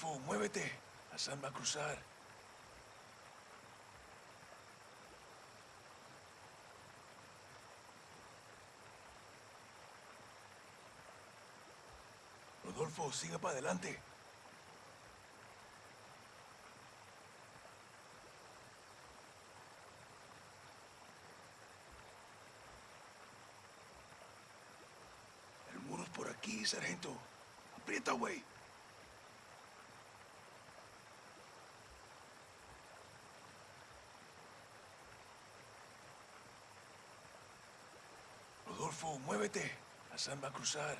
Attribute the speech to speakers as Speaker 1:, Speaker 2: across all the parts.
Speaker 1: Rodolfo, muévete. Hassan va a cruzar. Rodolfo, siga para adelante. El muro es por aquí, sargento. Aprieta, güey. Muévete. Hassan va a cruzar.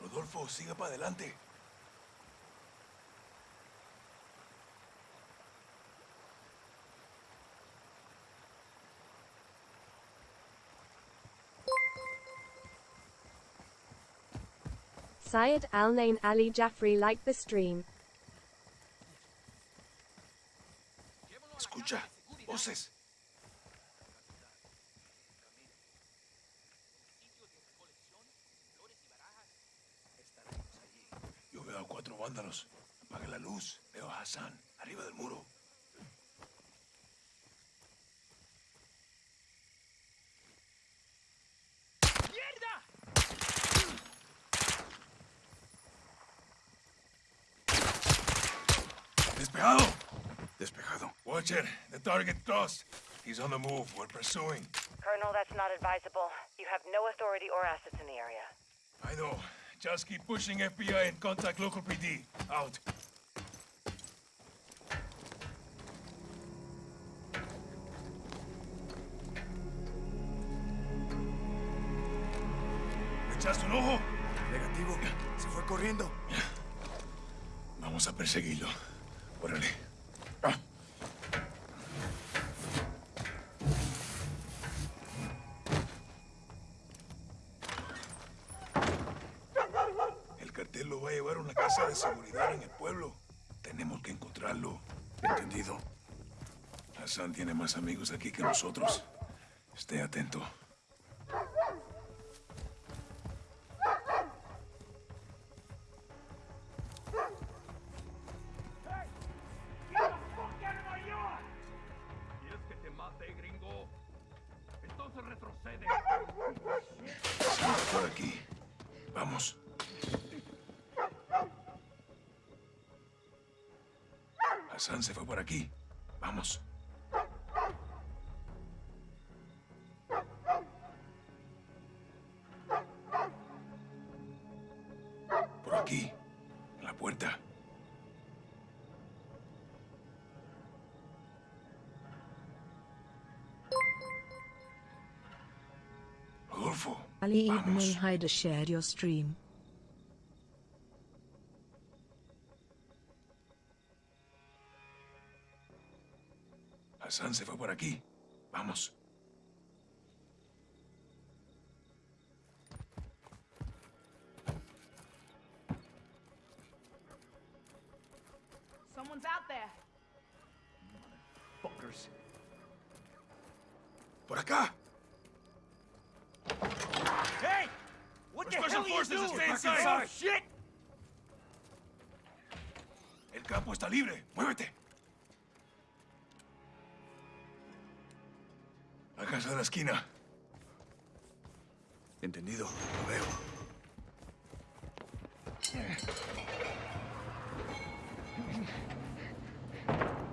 Speaker 1: Rodolfo, siga para adelante.
Speaker 2: Syed Al Nain Ali Jaffrey liked the stream.
Speaker 1: Escucha, voces. Yo veo a cuatro vándalos. Apaga la luz. Veo a Hassan, arriba del muro. Watcher, the target crossed. He's on the move. We're pursuing.
Speaker 3: Colonel, that's not advisable. You have no authority or assets in the area.
Speaker 1: I know. Just keep pushing FBI and contact local PD. Out. Echaste un ojo?
Speaker 4: Negativo. Se fue corriendo.
Speaker 1: Vamos a perseguirlo. Órale.
Speaker 4: Entendido.
Speaker 1: Hassan tiene más amigos aquí que nosotros. Esté atento.
Speaker 5: ¿Quieres que te mate, gringo? Entonces retrocede.
Speaker 1: Por aquí. Vamos. Hassan se fue por aquí. Vamos. Por aquí. en La puerta. Rodolfo. Vamos. Hassan se fue por aquí. Vamos.
Speaker 6: Someone's out there.
Speaker 5: Fuckers.
Speaker 1: ¡Por acá!
Speaker 5: Hey! What the hell are you doing?
Speaker 1: stay inside.
Speaker 5: Oh, shit!
Speaker 1: El campo está libre. Esquina.
Speaker 4: Entendido. Lo veo.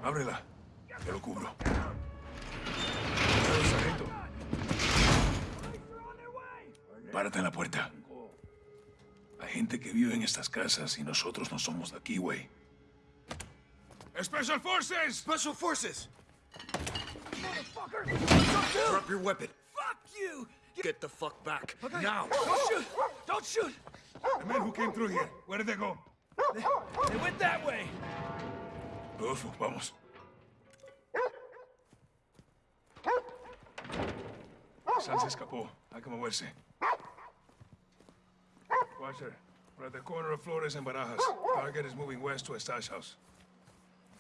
Speaker 1: Ábrela. Te lo cubro. Sargento. Párate en la puerta. Hay gente que vive en estas casas y nosotros no somos de aquí, güey. ¡Special Forces!
Speaker 4: Special Forces! Drop your weapon.
Speaker 5: Fuck you!
Speaker 4: Get the fuck back. Now!
Speaker 5: Don't shoot! Don't shoot!
Speaker 1: The men who came through here, where did they go?
Speaker 5: They went that way.
Speaker 1: Rodolfo, vamos. San se escapó. Hay que moverse. Watcher, we're at the corner of Flores and Barajas. Target is moving west to a stash house.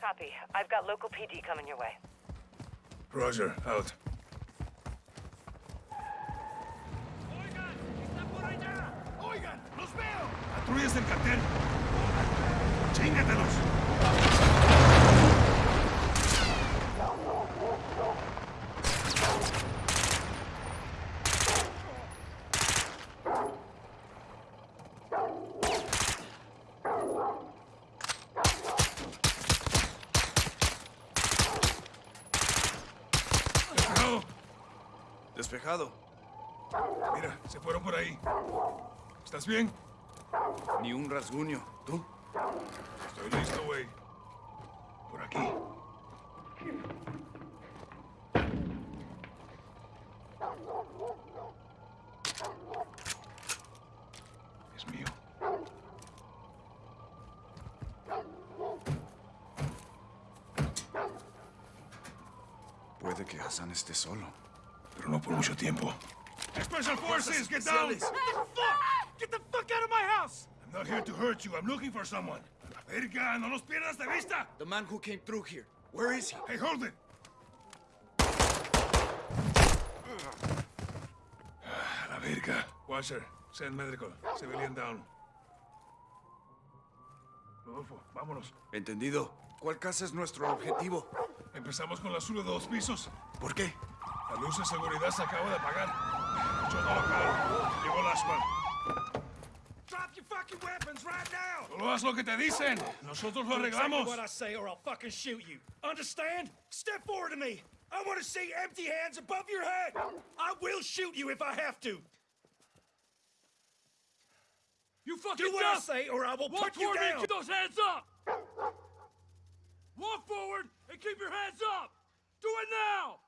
Speaker 3: Copy. I've got local PD coming your way.
Speaker 1: Roger, out.
Speaker 5: Oigan, está por allá. Oigan, los veo.
Speaker 1: Patrullas del cartel. Chíngatelos. Mira, se fueron por ahí. ¿Estás bien?
Speaker 4: Ni un rasguño. ¿Tú?
Speaker 1: Estoy listo, güey. Por aquí. Es mío.
Speaker 4: Puede que Hassan esté solo.
Speaker 1: Pero no por mucho tiempo. Special Forces, get down!
Speaker 4: Especiales.
Speaker 5: Get the fuck out of my house.
Speaker 1: I'm not here to hurt you. I'm looking for someone. La verga, no los pierdas de vista.
Speaker 4: The man who came through here. Where is he?
Speaker 1: Hey, hold it. Ah, La verga. Washer, send medical. Civilian down. Rodolfo, vámonos.
Speaker 4: Entendido. ¿Cuál casa es nuestro objetivo?
Speaker 1: Empezamos con la azul de dos pisos.
Speaker 4: ¿Por qué?
Speaker 1: La luz de seguridad se acaba de apagar. Chono local. Llegó Lashman.
Speaker 5: Drop your fucking weapons right now.
Speaker 1: Solo haz lo que te dicen. Nosotros lo arreglamos.
Speaker 5: what I say, or I'll fucking shoot you. Understand? Step forward to me. I want to see empty hands above your head. I will shoot you if I have to.
Speaker 6: You fucking
Speaker 5: Do what I say, or I will
Speaker 6: Walk
Speaker 5: put you
Speaker 6: toward me
Speaker 5: down.
Speaker 6: and keep those hands up! Walk forward and keep your hands up! Do it now!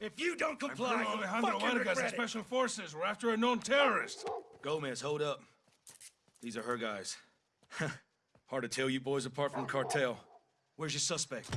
Speaker 5: If you don't comply,
Speaker 1: I'm
Speaker 5: comply,
Speaker 1: Colonel
Speaker 5: you'll
Speaker 1: Alejandro
Speaker 5: fucking
Speaker 1: Vargas of
Speaker 5: regret it.
Speaker 1: Special Forces. We're after a known terrorist.
Speaker 7: Gomez, hold up. These are her guys. Hard to tell you boys apart from the cartel. Where's your suspect?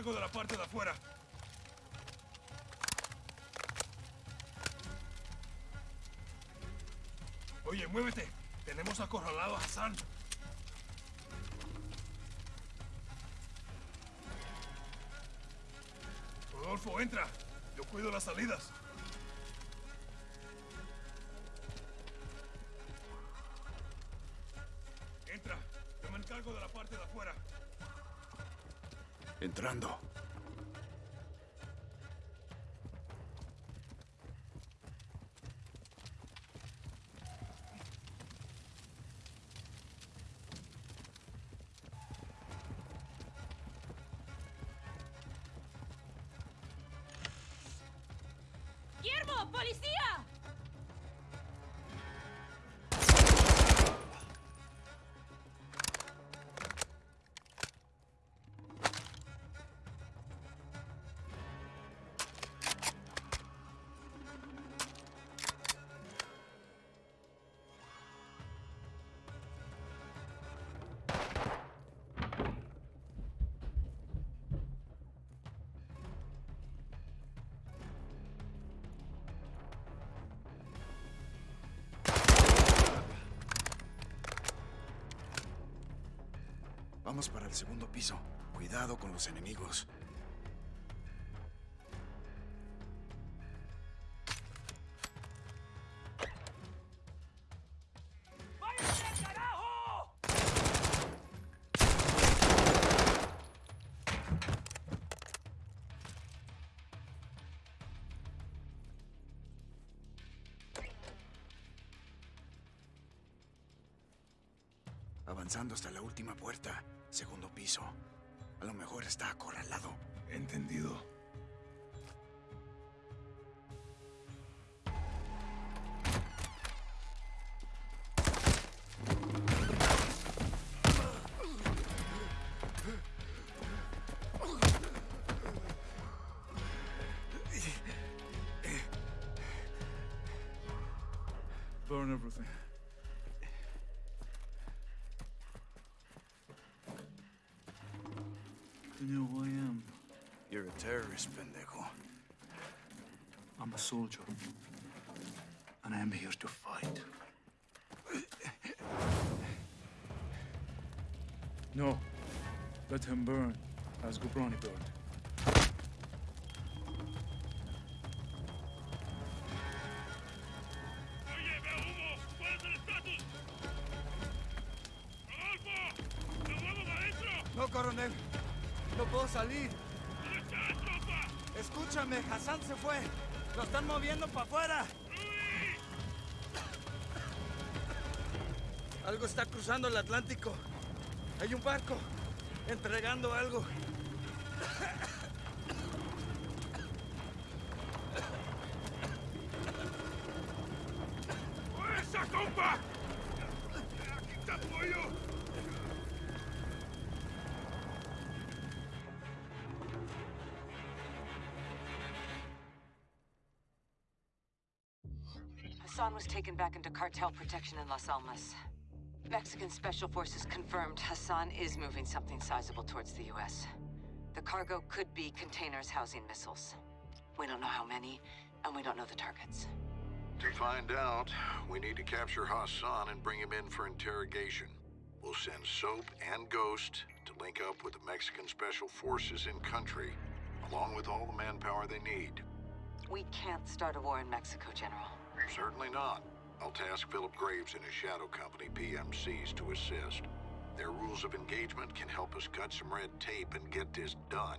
Speaker 1: Encargo de la parte de afuera. Oye, muévete. Tenemos acorralado a Hassan. Rodolfo, entra. Yo cuido las salidas.
Speaker 4: Para el segundo piso. Cuidado con los enemigos. Avanzando hasta la última puerta. Segundo piso. A lo mejor está acorralado.
Speaker 1: Entendido.
Speaker 5: Burn everything. Know who I am.
Speaker 4: You're a terrorist, pendejo.
Speaker 5: I'm a soldier. And I am here to fight. No. Let him burn, as Ghorbrani burned.
Speaker 4: Se fue. Lo están moviendo para afuera. Algo está cruzando el Atlántico. Hay un barco entregando algo.
Speaker 3: Was taken back into cartel protection in Las Almas. Mexican Special Forces confirmed Hassan is moving something sizable towards the U.S. The cargo could be containers housing missiles. We don't know how many, and we don't know the targets.
Speaker 8: To find out, we need to capture Hassan and bring him in for interrogation. We'll send Soap and Ghost to link up with the Mexican Special Forces in country, along with all the manpower they need.
Speaker 3: We can't start a war in Mexico, General.
Speaker 8: Certainly not. I'll task Phillip Graves and his shadow company, PMCs, to assist. Their rules of engagement can help us cut some red tape and get this done.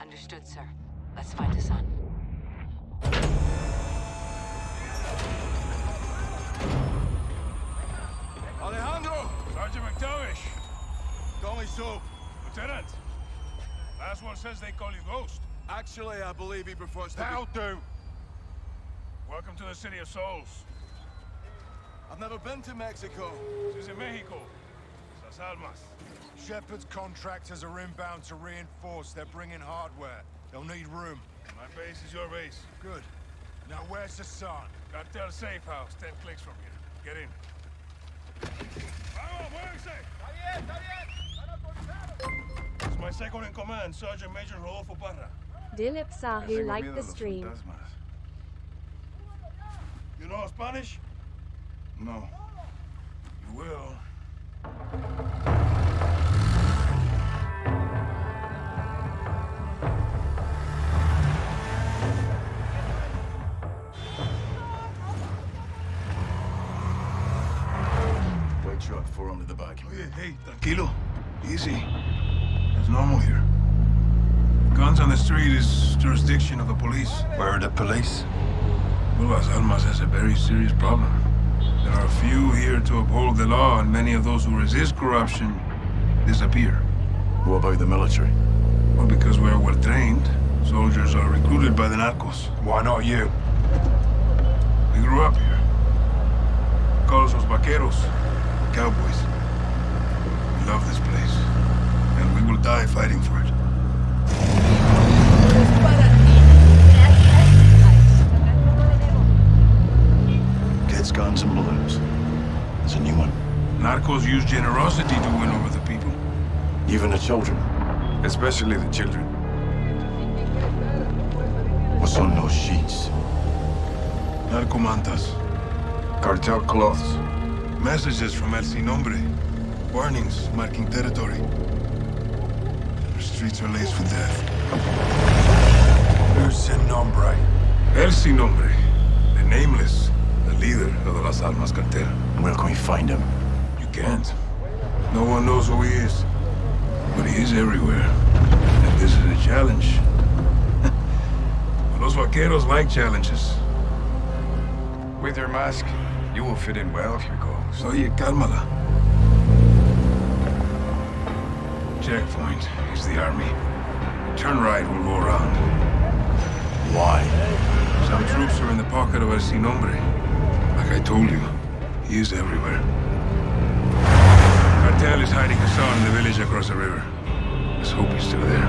Speaker 3: Understood, sir. Let's find Hassan.
Speaker 1: Alejandro! Sergeant MacTavish!
Speaker 4: Call me Soap.
Speaker 1: Lieutenant! Last one says they call you Ghost.
Speaker 4: Actually, I believe he prefers to
Speaker 1: That'll do! Welcome to the City of Souls.
Speaker 4: I've never been to Mexico.
Speaker 1: This is in Mexico. Las Almas.
Speaker 9: Shepherd's contractors are inbound to reinforce. They're bringing hardware. They'll need room.
Speaker 1: My base is your base.
Speaker 9: Good. Now where's Hassan?
Speaker 1: Cartel safe house, ten clicks from here. Get in. Vamos, muévense! It's my second in command, Sergeant Major Rodolfo Parra.
Speaker 2: Dilip Sahu liked the stream.
Speaker 1: You know Spanish?
Speaker 9: No.
Speaker 1: You will.
Speaker 9: Wait truck, four under the back.
Speaker 1: Oye, hey, tranquilo. Easy. It's normal here. Guns on the street is jurisdiction of the police.
Speaker 9: Where are the police?
Speaker 1: Well, Las Almas has a very serious problem. There are few here to uphold the law, and many of those who resist corruption disappear.
Speaker 9: What about the military?
Speaker 1: Well, because we're well trained, soldiers are recruited by the narcos.
Speaker 9: Why not you?
Speaker 1: We grew up here. Call us los vaqueros, cowboys. We love this place, and we will die fighting for it.
Speaker 9: Guns, and balloons. There's a new one.
Speaker 1: Narcos use generosity to win over the people,
Speaker 9: Even the children.
Speaker 1: especially the children.
Speaker 9: What's on those sheets?
Speaker 1: Narcomantas.
Speaker 9: Cartel cloths.
Speaker 1: Messages from El Sin Nombre. Warnings marking territory. The streets are laced with death.
Speaker 10: Who's Sin Nombre?
Speaker 1: El Sin Nombre, the nameless, leader of the Las Almas cartel.
Speaker 11: Where can we find him?
Speaker 1: You can't. No one knows who he is. But he is everywhere. And this is a challenge. Los vaqueros like challenges.
Speaker 10: With your mask, you will fit in well if you go.
Speaker 1: Oye, cálmala. Checkpoint is the army. Turn right, we'll go around.
Speaker 11: Why?
Speaker 1: Some troops are in the pocket of El Sin Nombre. Like I told you, he is everywhere. Cartel is hiding Hassan in the village across the river. Let's hope he's still there.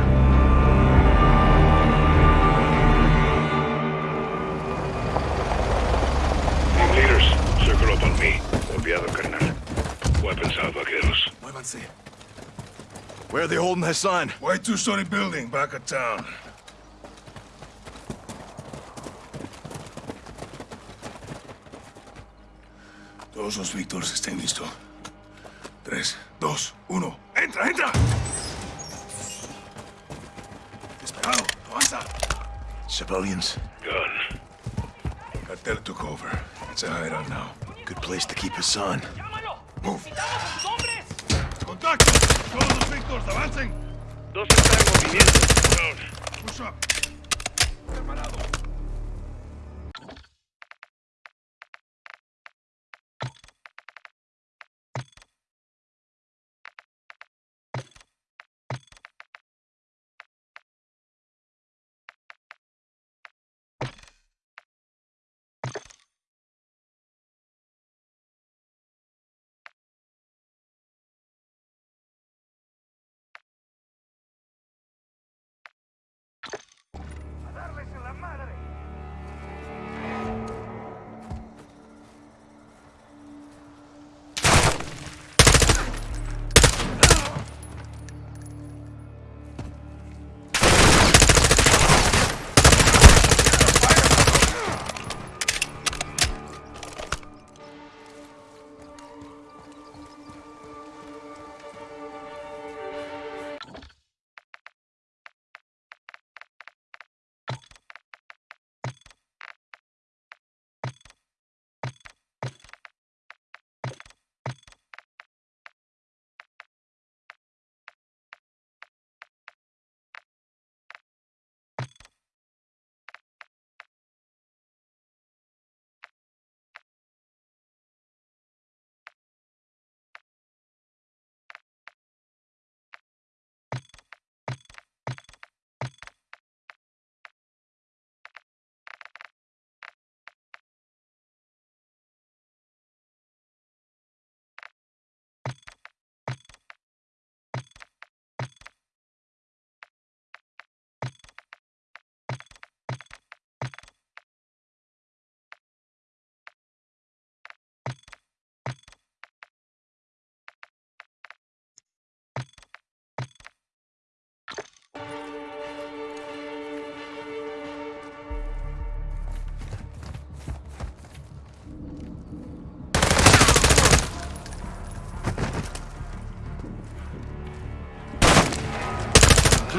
Speaker 6: Team leaders, circle up on me. Copiado, carnal. Weapons out, vaqueros.
Speaker 11: Muévanse. Where are they holding Hassan?
Speaker 1: White two-story building back of town. Todos los Víctors estén listos. Tres, dos, uno. ¡Entra, entra! Despegado, avanza.
Speaker 11: Civilians.
Speaker 6: Gun.
Speaker 1: Cartel took over. It's a hideout now.
Speaker 11: Good place to keep Hassan.
Speaker 1: Move. ¡Contacto! ¡Todos los Víctors, avancen!
Speaker 6: Dos están en movimiento. Down.
Speaker 1: Push up.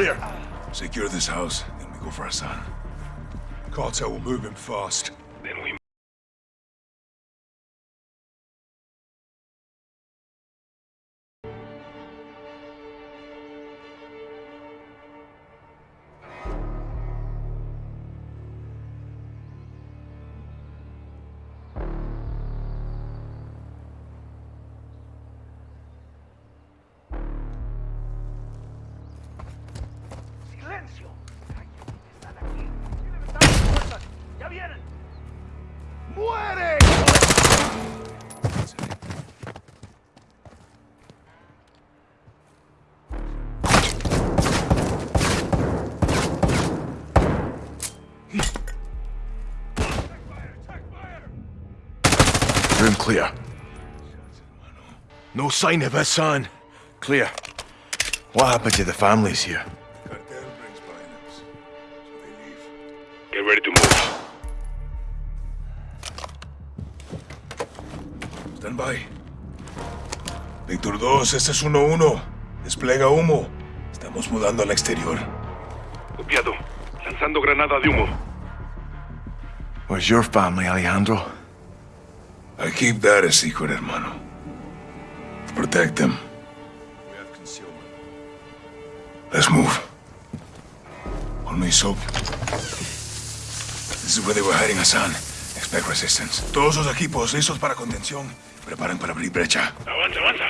Speaker 11: Clear.
Speaker 1: Secure this house, then we go for Hassan.
Speaker 10: Cartel will move him fast.
Speaker 11: Clear. No sign of Hassan. Clear. What happened to the families here?
Speaker 1: Cartel brings violence, so they leave.
Speaker 6: get ready to move.
Speaker 1: Stand by. Víctor 2, este es 1-1. Desplega humo. Estamos mudando al exterior.
Speaker 6: Copiado. Lanzando granada de humo.
Speaker 11: Where's your family, Alejandro?
Speaker 1: I keep that a secret, hermano. Protect them. Let's move. On Soap. This is where they were hiding Hassan. Expect resistance. Todos los equipos listos para contención. Preparen para abrir brecha.
Speaker 6: Avanza, avanza.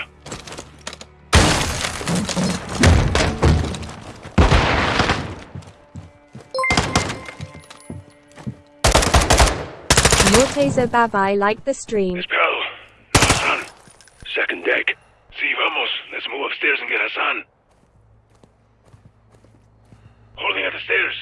Speaker 2: Morteza Bavai liked the stream.
Speaker 6: Despejado. No Hassan. Second deck. Sí, vamos. Let's move upstairs and get Hassan. Holding at the stairs.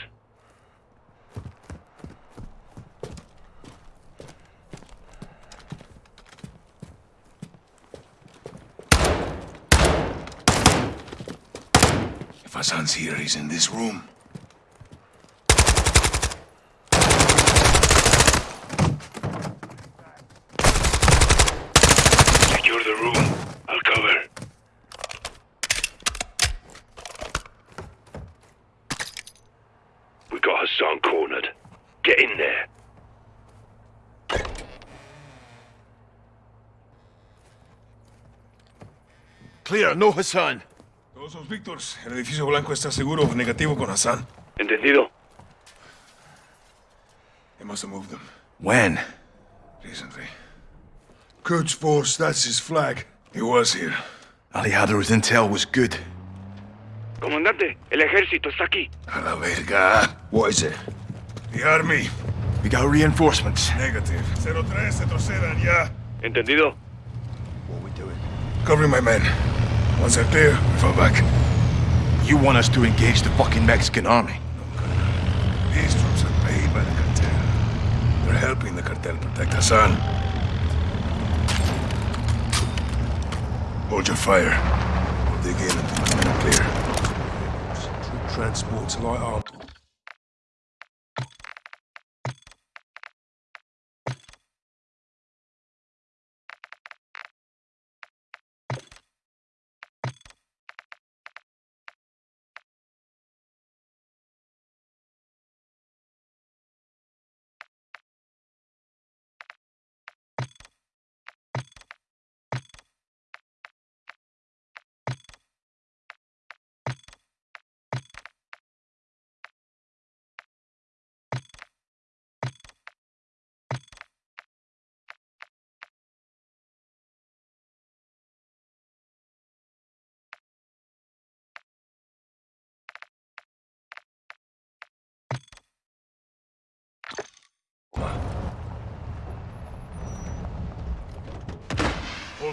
Speaker 1: If Hassan's here, he's in this room.
Speaker 6: Secure the room. I'll cover. We got Hassan cornered. Get in there.
Speaker 11: Clear, no Hassan.
Speaker 1: Todos los Víctors. El edificio blanco está seguro. Negativo con Hassan.
Speaker 6: Entendido.
Speaker 1: They must have moved them
Speaker 11: When?
Speaker 1: recently.
Speaker 12: Quds Force, that's his flag.
Speaker 1: He was here.
Speaker 11: Alejandro's intel was good.
Speaker 6: Comandante, el ejército está aquí.
Speaker 1: A la verga.
Speaker 12: What is it?
Speaker 1: The army.
Speaker 11: We got reinforcements.
Speaker 1: Negative. 03, retrocedan ya.
Speaker 6: Entendido.
Speaker 11: What are we doing?
Speaker 1: Covering my men. Once they're clear, we fall back.
Speaker 11: You want us to engage the fucking Mexican army?
Speaker 1: These troops are paid by the cartel. They're helping the cartel protect Hassan. Hold your fire. We'll dig in until are clear.
Speaker 12: Troop transports, light arm.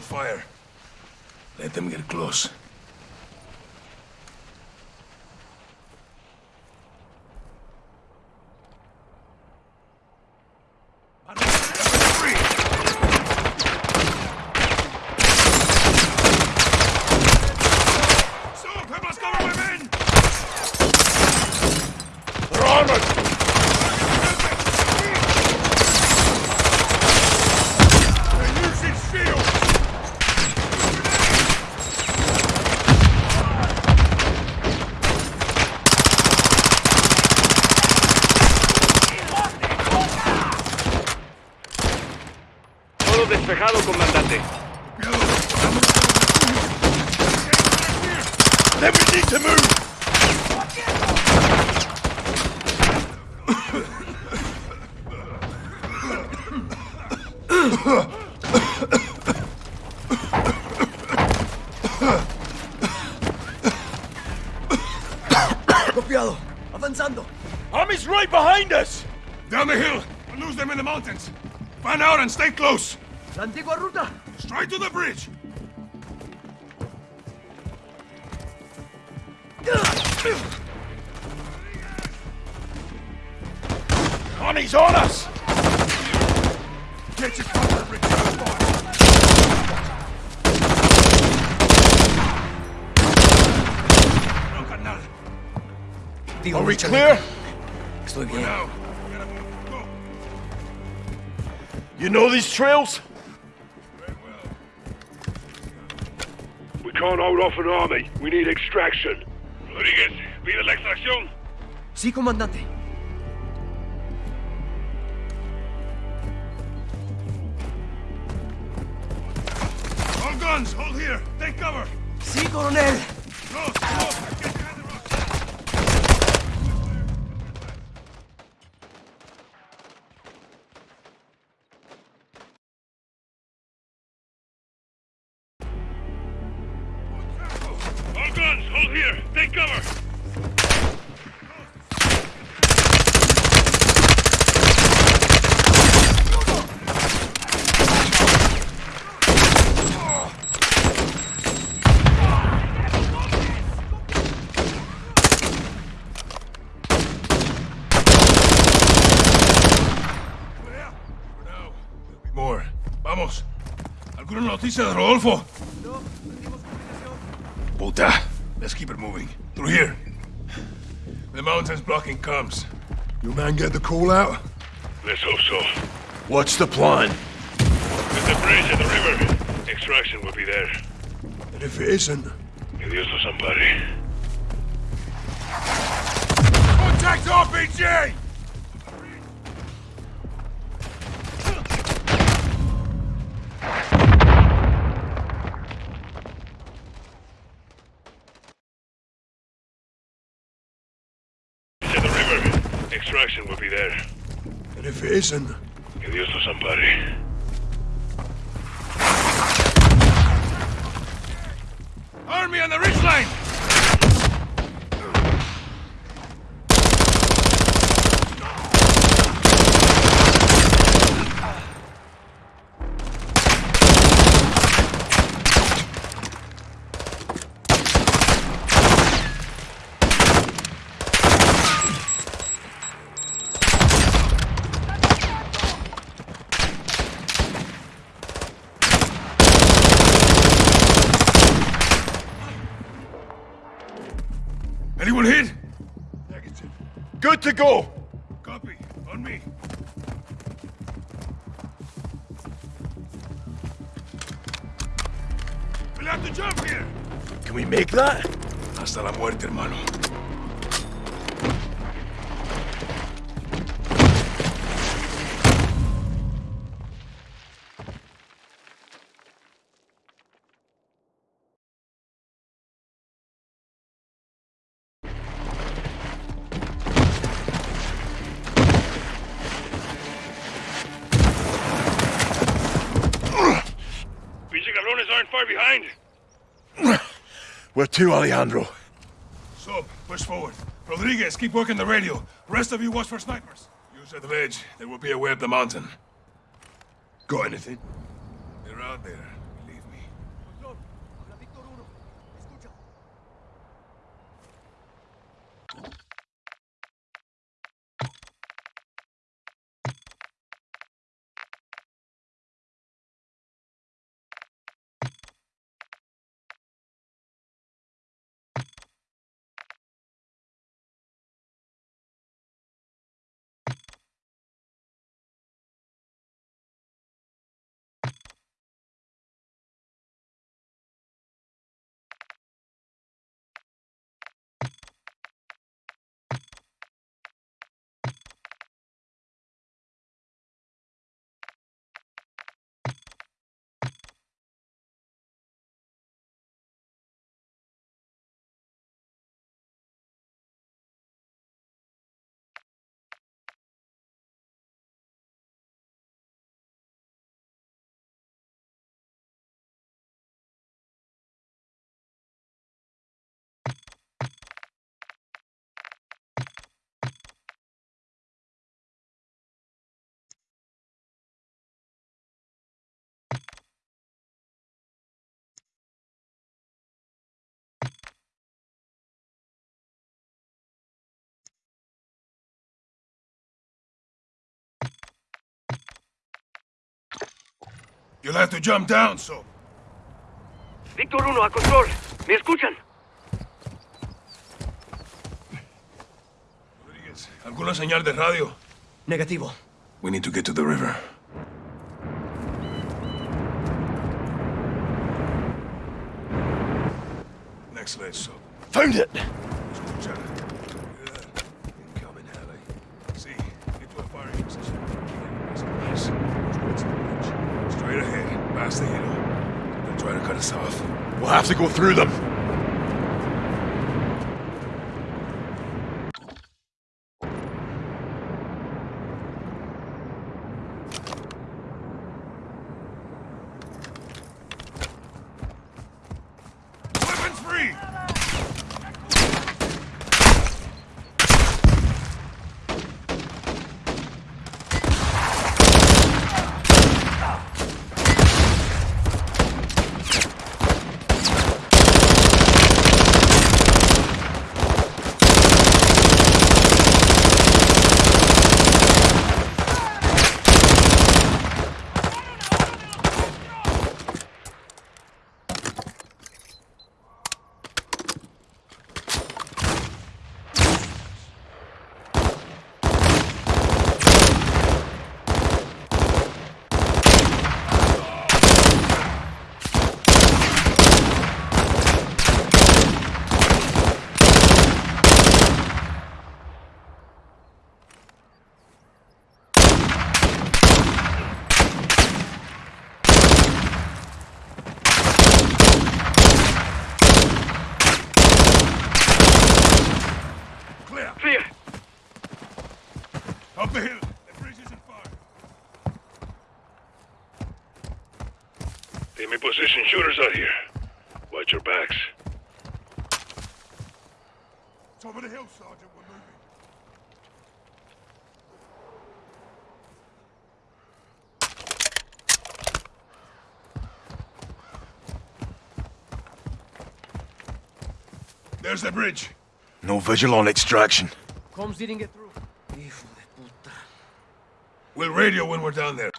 Speaker 1: Fire. Let them get close.
Speaker 13: Soap, I must cover my men!
Speaker 1: They're armored!
Speaker 13: They're using shields!
Speaker 6: Todo despejado, comandante.
Speaker 1: Then we need to move!
Speaker 11: Copiado. Avanzando.
Speaker 13: Army's right behind us!
Speaker 1: Down the hill! We'll lose them in the mountains! Fan out and stay close!
Speaker 11: La antigua ruta.
Speaker 1: Straight to the bridge!
Speaker 13: Army's on us!
Speaker 1: Get your cover return!
Speaker 11: Are we clear?
Speaker 14: Estoy bien.
Speaker 13: You know these trails?
Speaker 6: We can't hold off an army. We need extraction. Rodriguez, ¿pide la extracción?
Speaker 14: Sí, comandante.
Speaker 1: All guns, hold here. Take cover.
Speaker 14: Sí, coronel.
Speaker 1: Close, close. ¿Alguna noticia de Rodolfo? Puta. Let's keep it moving. Through here. The mountain's blocking comms. Your man get the call out?
Speaker 6: Let's hope so.
Speaker 1: What's the plan?
Speaker 6: There's a bridge at the river. Extraction will be there.
Speaker 1: And if it isn't?
Speaker 6: Que Dios los ampare.
Speaker 1: Contact RPG!
Speaker 6: Extraction will be there.
Speaker 1: And if it isn't?
Speaker 6: Que Dios los somebody.
Speaker 1: Army on the ridgeline! Hermano.
Speaker 6: Aren't far behind.
Speaker 11: Where to, Alejandro?
Speaker 1: Push forward. Rodriguez, keep working the radio. Rest of you watch for snipers. Use at the ledge. There will be a way up the mountain. Got anything? They're out there. Believe me. You'll have to jump down, so.
Speaker 5: Víctor 1, a control. ¿Me escuchan?
Speaker 1: Rodriguez, ¿alguna señal de radio?
Speaker 14: Negativo.
Speaker 1: We need to get to the river. Excellent, so.
Speaker 11: Found it!
Speaker 1: Escucha. Hear that? Incoming alley. See, get to a firing position. Yes. Towards the bridge. Straight ahead, past the hill. They'll try to cut us off.
Speaker 11: We'll have to go through them.
Speaker 1: Weapons free! Clear!
Speaker 5: Clear.
Speaker 1: Up the hill! The bridge is in fire!
Speaker 6: Enemy shooters out here. Watch your backs.
Speaker 1: Top of the hill, Sergeant. We're moving. There's the bridge.
Speaker 11: No vigil on extraction.
Speaker 14: Comms didn't get through. Hijo de puta.
Speaker 1: We'll radio when we're down there.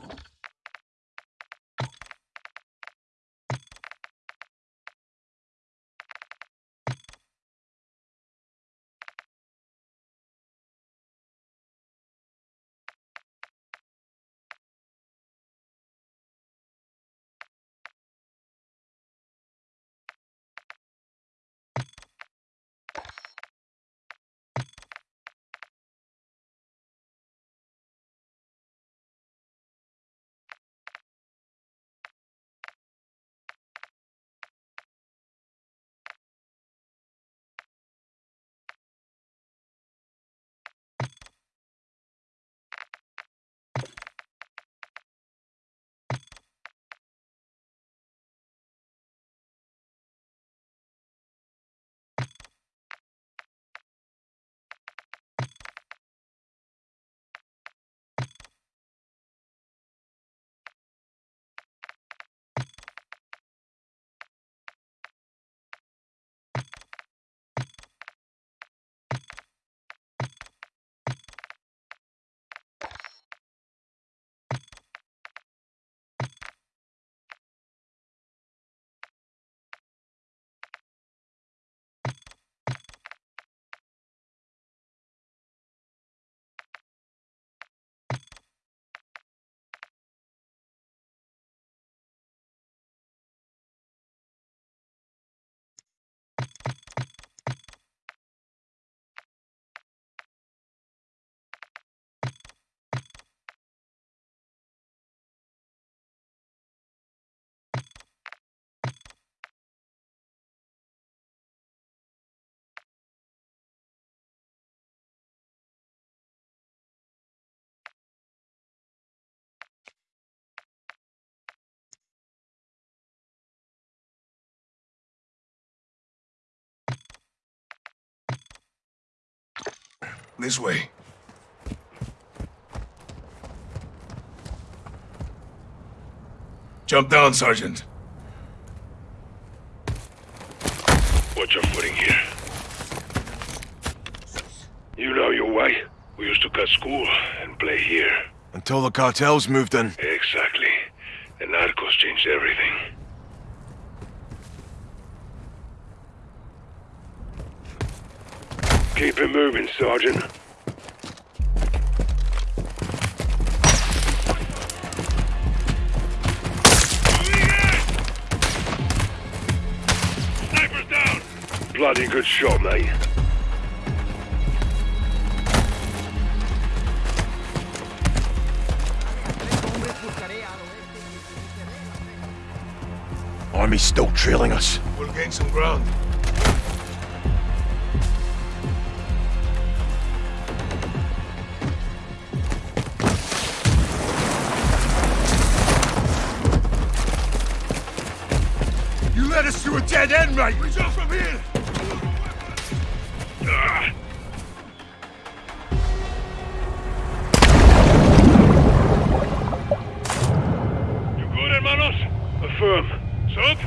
Speaker 1: This way. Jump down, Sergeant.
Speaker 6: Watch your footing here. You know your way. We used to cut school and play here.
Speaker 11: Until the cartels moved in.
Speaker 6: Exactly. The narcos changed everything. Keep it moving, Sergeant. Sniper's down!
Speaker 15: bloody good shot, mate.
Speaker 11: Army's still trailing us.
Speaker 1: We'll gain some ground.
Speaker 9: Dead end, mate!
Speaker 1: Reach out from here!
Speaker 15: You good, hermanos? Affirm. Soap?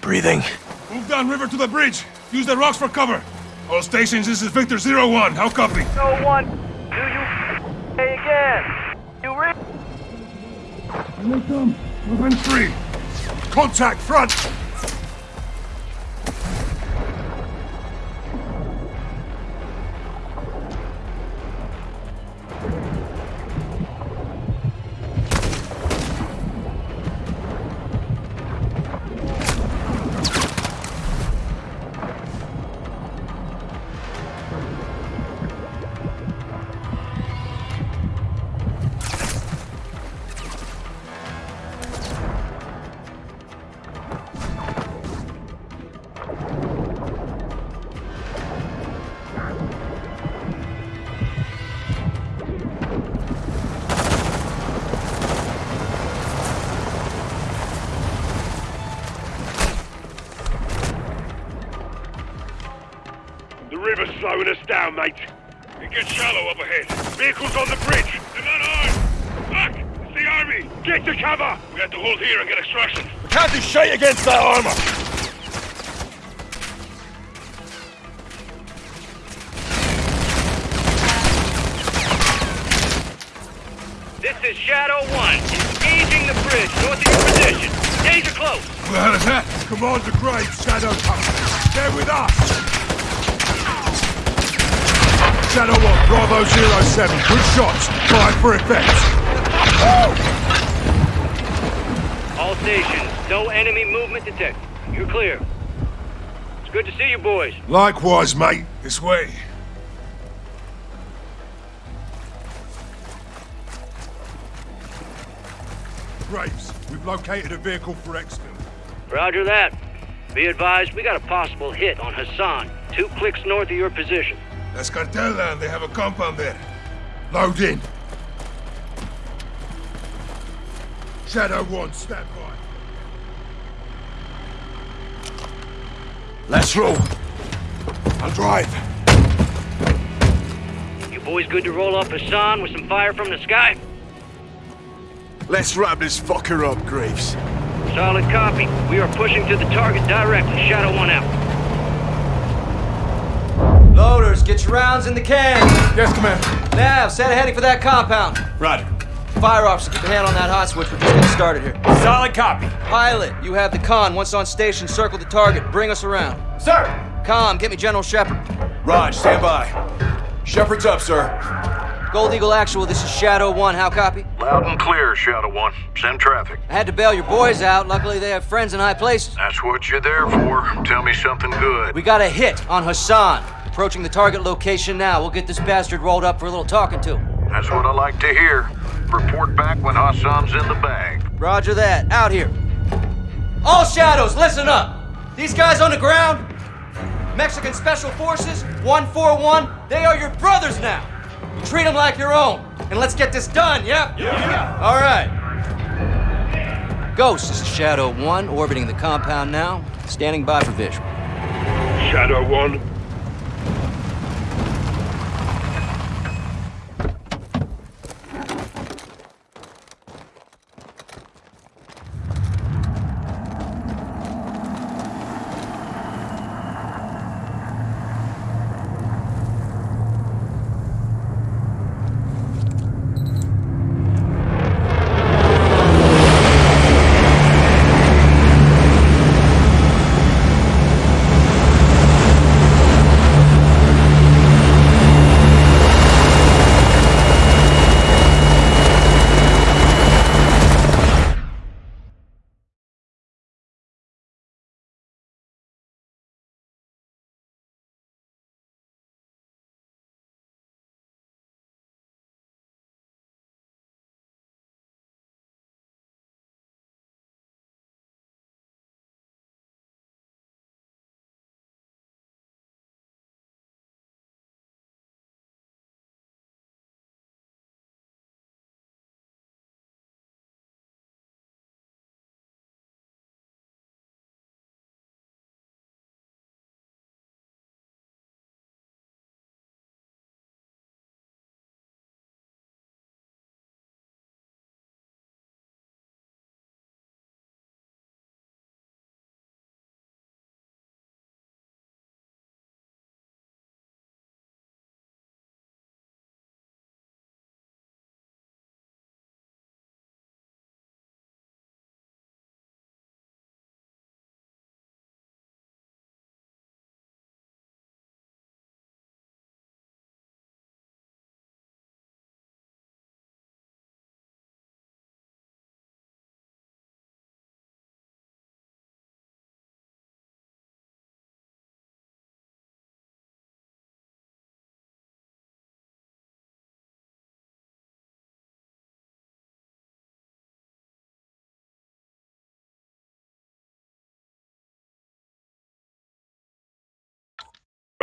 Speaker 11: Breathing.
Speaker 1: Move downriver to the bridge. Use the rocks for cover. All stations, this is Victor Zero One. How copy?
Speaker 16: No one. Do you say again? You re-
Speaker 1: Here they come. Within three.
Speaker 9: Contact front!
Speaker 11: Against that armor!
Speaker 16: This is Shadow 1. Engaging the bridge north of your position. Danger close.
Speaker 1: Who the hell is that?
Speaker 9: Command the Grave, Shadow Company. They're with us! Shadow 1, Bravo 07. Good shots. Fire for effect.
Speaker 16: All stations, no enemy movement detected. You're clear. It's good to see you boys.
Speaker 1: Likewise, mate. This way.
Speaker 9: Graves, we've located a vehicle for exfil.
Speaker 16: Roger that. Be advised, we got a possible hit on Hassan, two clicks north of your position.
Speaker 1: That's cartel land. They have a compound there.
Speaker 9: Load in. Shadow 1, stand by.
Speaker 11: Let's roll. I'll drive.
Speaker 16: You boys good to roll off Hassan with some fire from the sky?
Speaker 11: Let's wrap this fucker up, Graves.
Speaker 16: Solid copy. We are pushing to the target directly. Shadow 1 out.
Speaker 17: Loaders, get your rounds in the can.
Speaker 1: Yes, Commander.
Speaker 17: Nav, set a heading for that compound.
Speaker 1: Roger.
Speaker 17: Fire officer, keep a hand on that hot switch. We're just getting started here.
Speaker 6: Solid copy.
Speaker 17: Pilot, you have the con. Once on station, circle the target. Bring us around.
Speaker 6: Sir!
Speaker 17: Com, get me General Shepherd.
Speaker 11: Raj, stand by. Shepherd's up, sir.
Speaker 17: Gold Eagle Actual, this is Shadow 1. How copy?
Speaker 8: Loud and clear, Shadow One. Send traffic.
Speaker 17: I had to bail your boys out. Luckily, they have friends in high places.
Speaker 8: That's what you're there for. Tell me something good.
Speaker 17: We got a hit on Hassan. Approaching the target location now. We'll get this bastard rolled up for a little talking to.
Speaker 8: That's what I like to hear. Report back when Hassan's in the bag.
Speaker 17: Roger that. Out here. All shadows, listen up. These guys on the ground, Mexican Special Forces, 141, they are your brothers now. You treat them like your own. And let's get this done, yeah?
Speaker 6: Yeah.
Speaker 17: All right. Ghost, this is Shadow 1, orbiting the compound now. Standing by for visual.
Speaker 15: Shadow 1.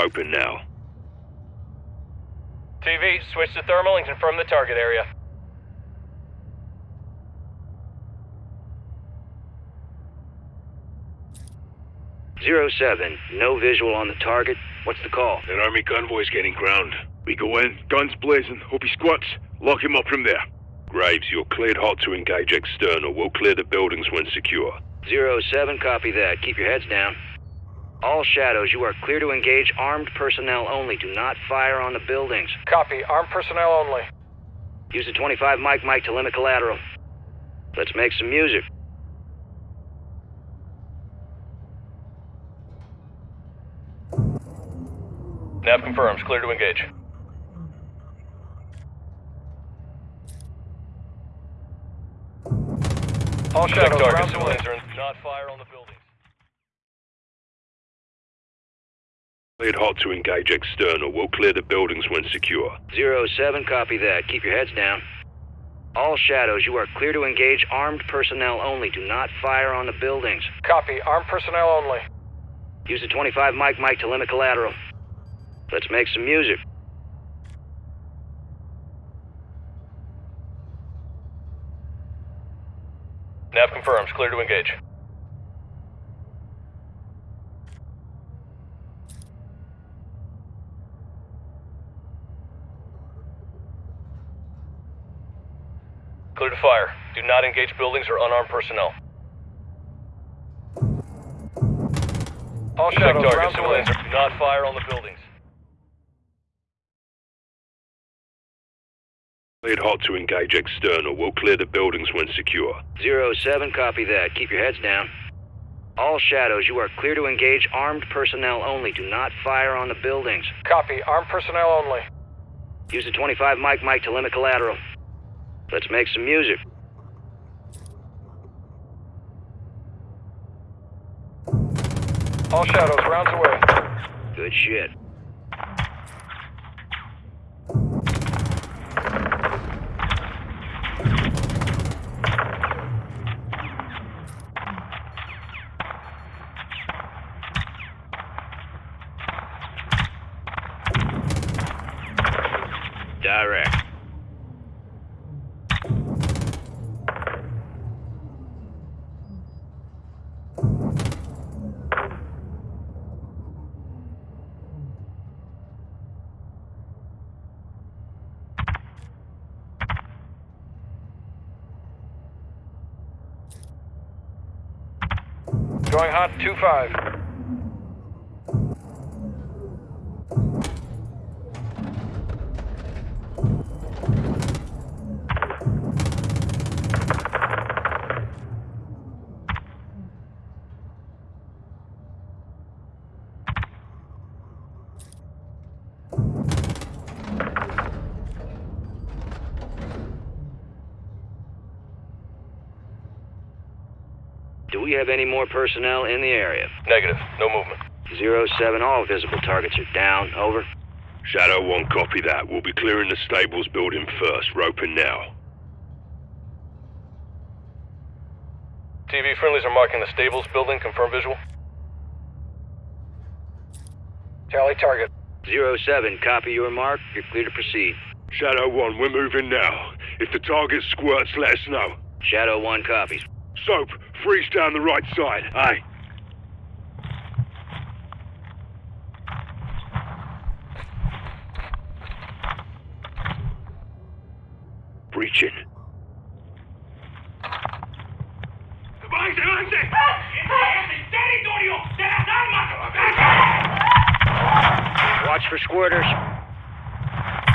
Speaker 15: Open now.
Speaker 18: TV, switch to thermal and confirm the target area.
Speaker 16: Zero seven, no visual on the target. What's the call?
Speaker 15: An army convoy's getting ground. We go in, guns blazing. Hope he squats. Lock him up from there. Graves, you're cleared hot to engage external. We'll clear the buildings when secure.
Speaker 16: Zero seven, copy that. Keep your heads down. All shadows, you are clear to engage armed personnel only. Do not fire on the buildings.
Speaker 18: Copy. Armed personnel only.
Speaker 16: Use the 25 Mike Mike to limit collateral. Let's make some music.
Speaker 18: Nav confirms. Clear to engage. All shadows,
Speaker 15: target,
Speaker 18: round
Speaker 15: civilians
Speaker 18: are not fire on the buildings.
Speaker 15: Cleared hot to engage external. We'll clear the buildings when secure.
Speaker 16: Zero seven, copy that. Keep your heads down. All shadows, you are clear to engage armed personnel only. Do not fire on the buildings.
Speaker 18: Copy. Armed personnel only.
Speaker 16: Use the 25 Mike Mike to limit collateral. Let's make some music.
Speaker 18: Nav confirms. Clear to engage. Clear to fire. Do not engage buildings or unarmed personnel. All
Speaker 15: Check
Speaker 18: shadows,
Speaker 15: target,
Speaker 18: round
Speaker 15: civilians
Speaker 18: Do not fire on the buildings.
Speaker 15: Cleared hot to engage external. We'll clear the buildings when secure.
Speaker 16: Zero seven, copy that. Keep your heads down. All shadows, you are clear to engage armed personnel only. Do not fire on the buildings.
Speaker 18: Copy. Armed personnel only.
Speaker 16: Use the 25 Mike Mike to limit collateral. Let's make some music.
Speaker 18: All shadows, rounds away.
Speaker 16: Good shit. Direct.
Speaker 18: Going hot, 2-5.
Speaker 16: Any more personnel in the area?
Speaker 18: Negative. No movement.
Speaker 16: Zero seven, all visible targets are down. Over.
Speaker 15: Shadow 1, copy that. We'll be clearing the stables building first. Roping now.
Speaker 18: TV friendlies are marking the stables building. Confirm visual. Tally target.
Speaker 16: Zero seven, copy your mark. You're clear to proceed.
Speaker 15: Shadow 1, we're moving now. If the target squirts, let us know.
Speaker 16: Shadow one copies.
Speaker 15: Soap, freeze down the right side. Aye. Breaching.
Speaker 6: ¡Avance, avance! ¡Territorio de las armas!
Speaker 16: Watch for squirters.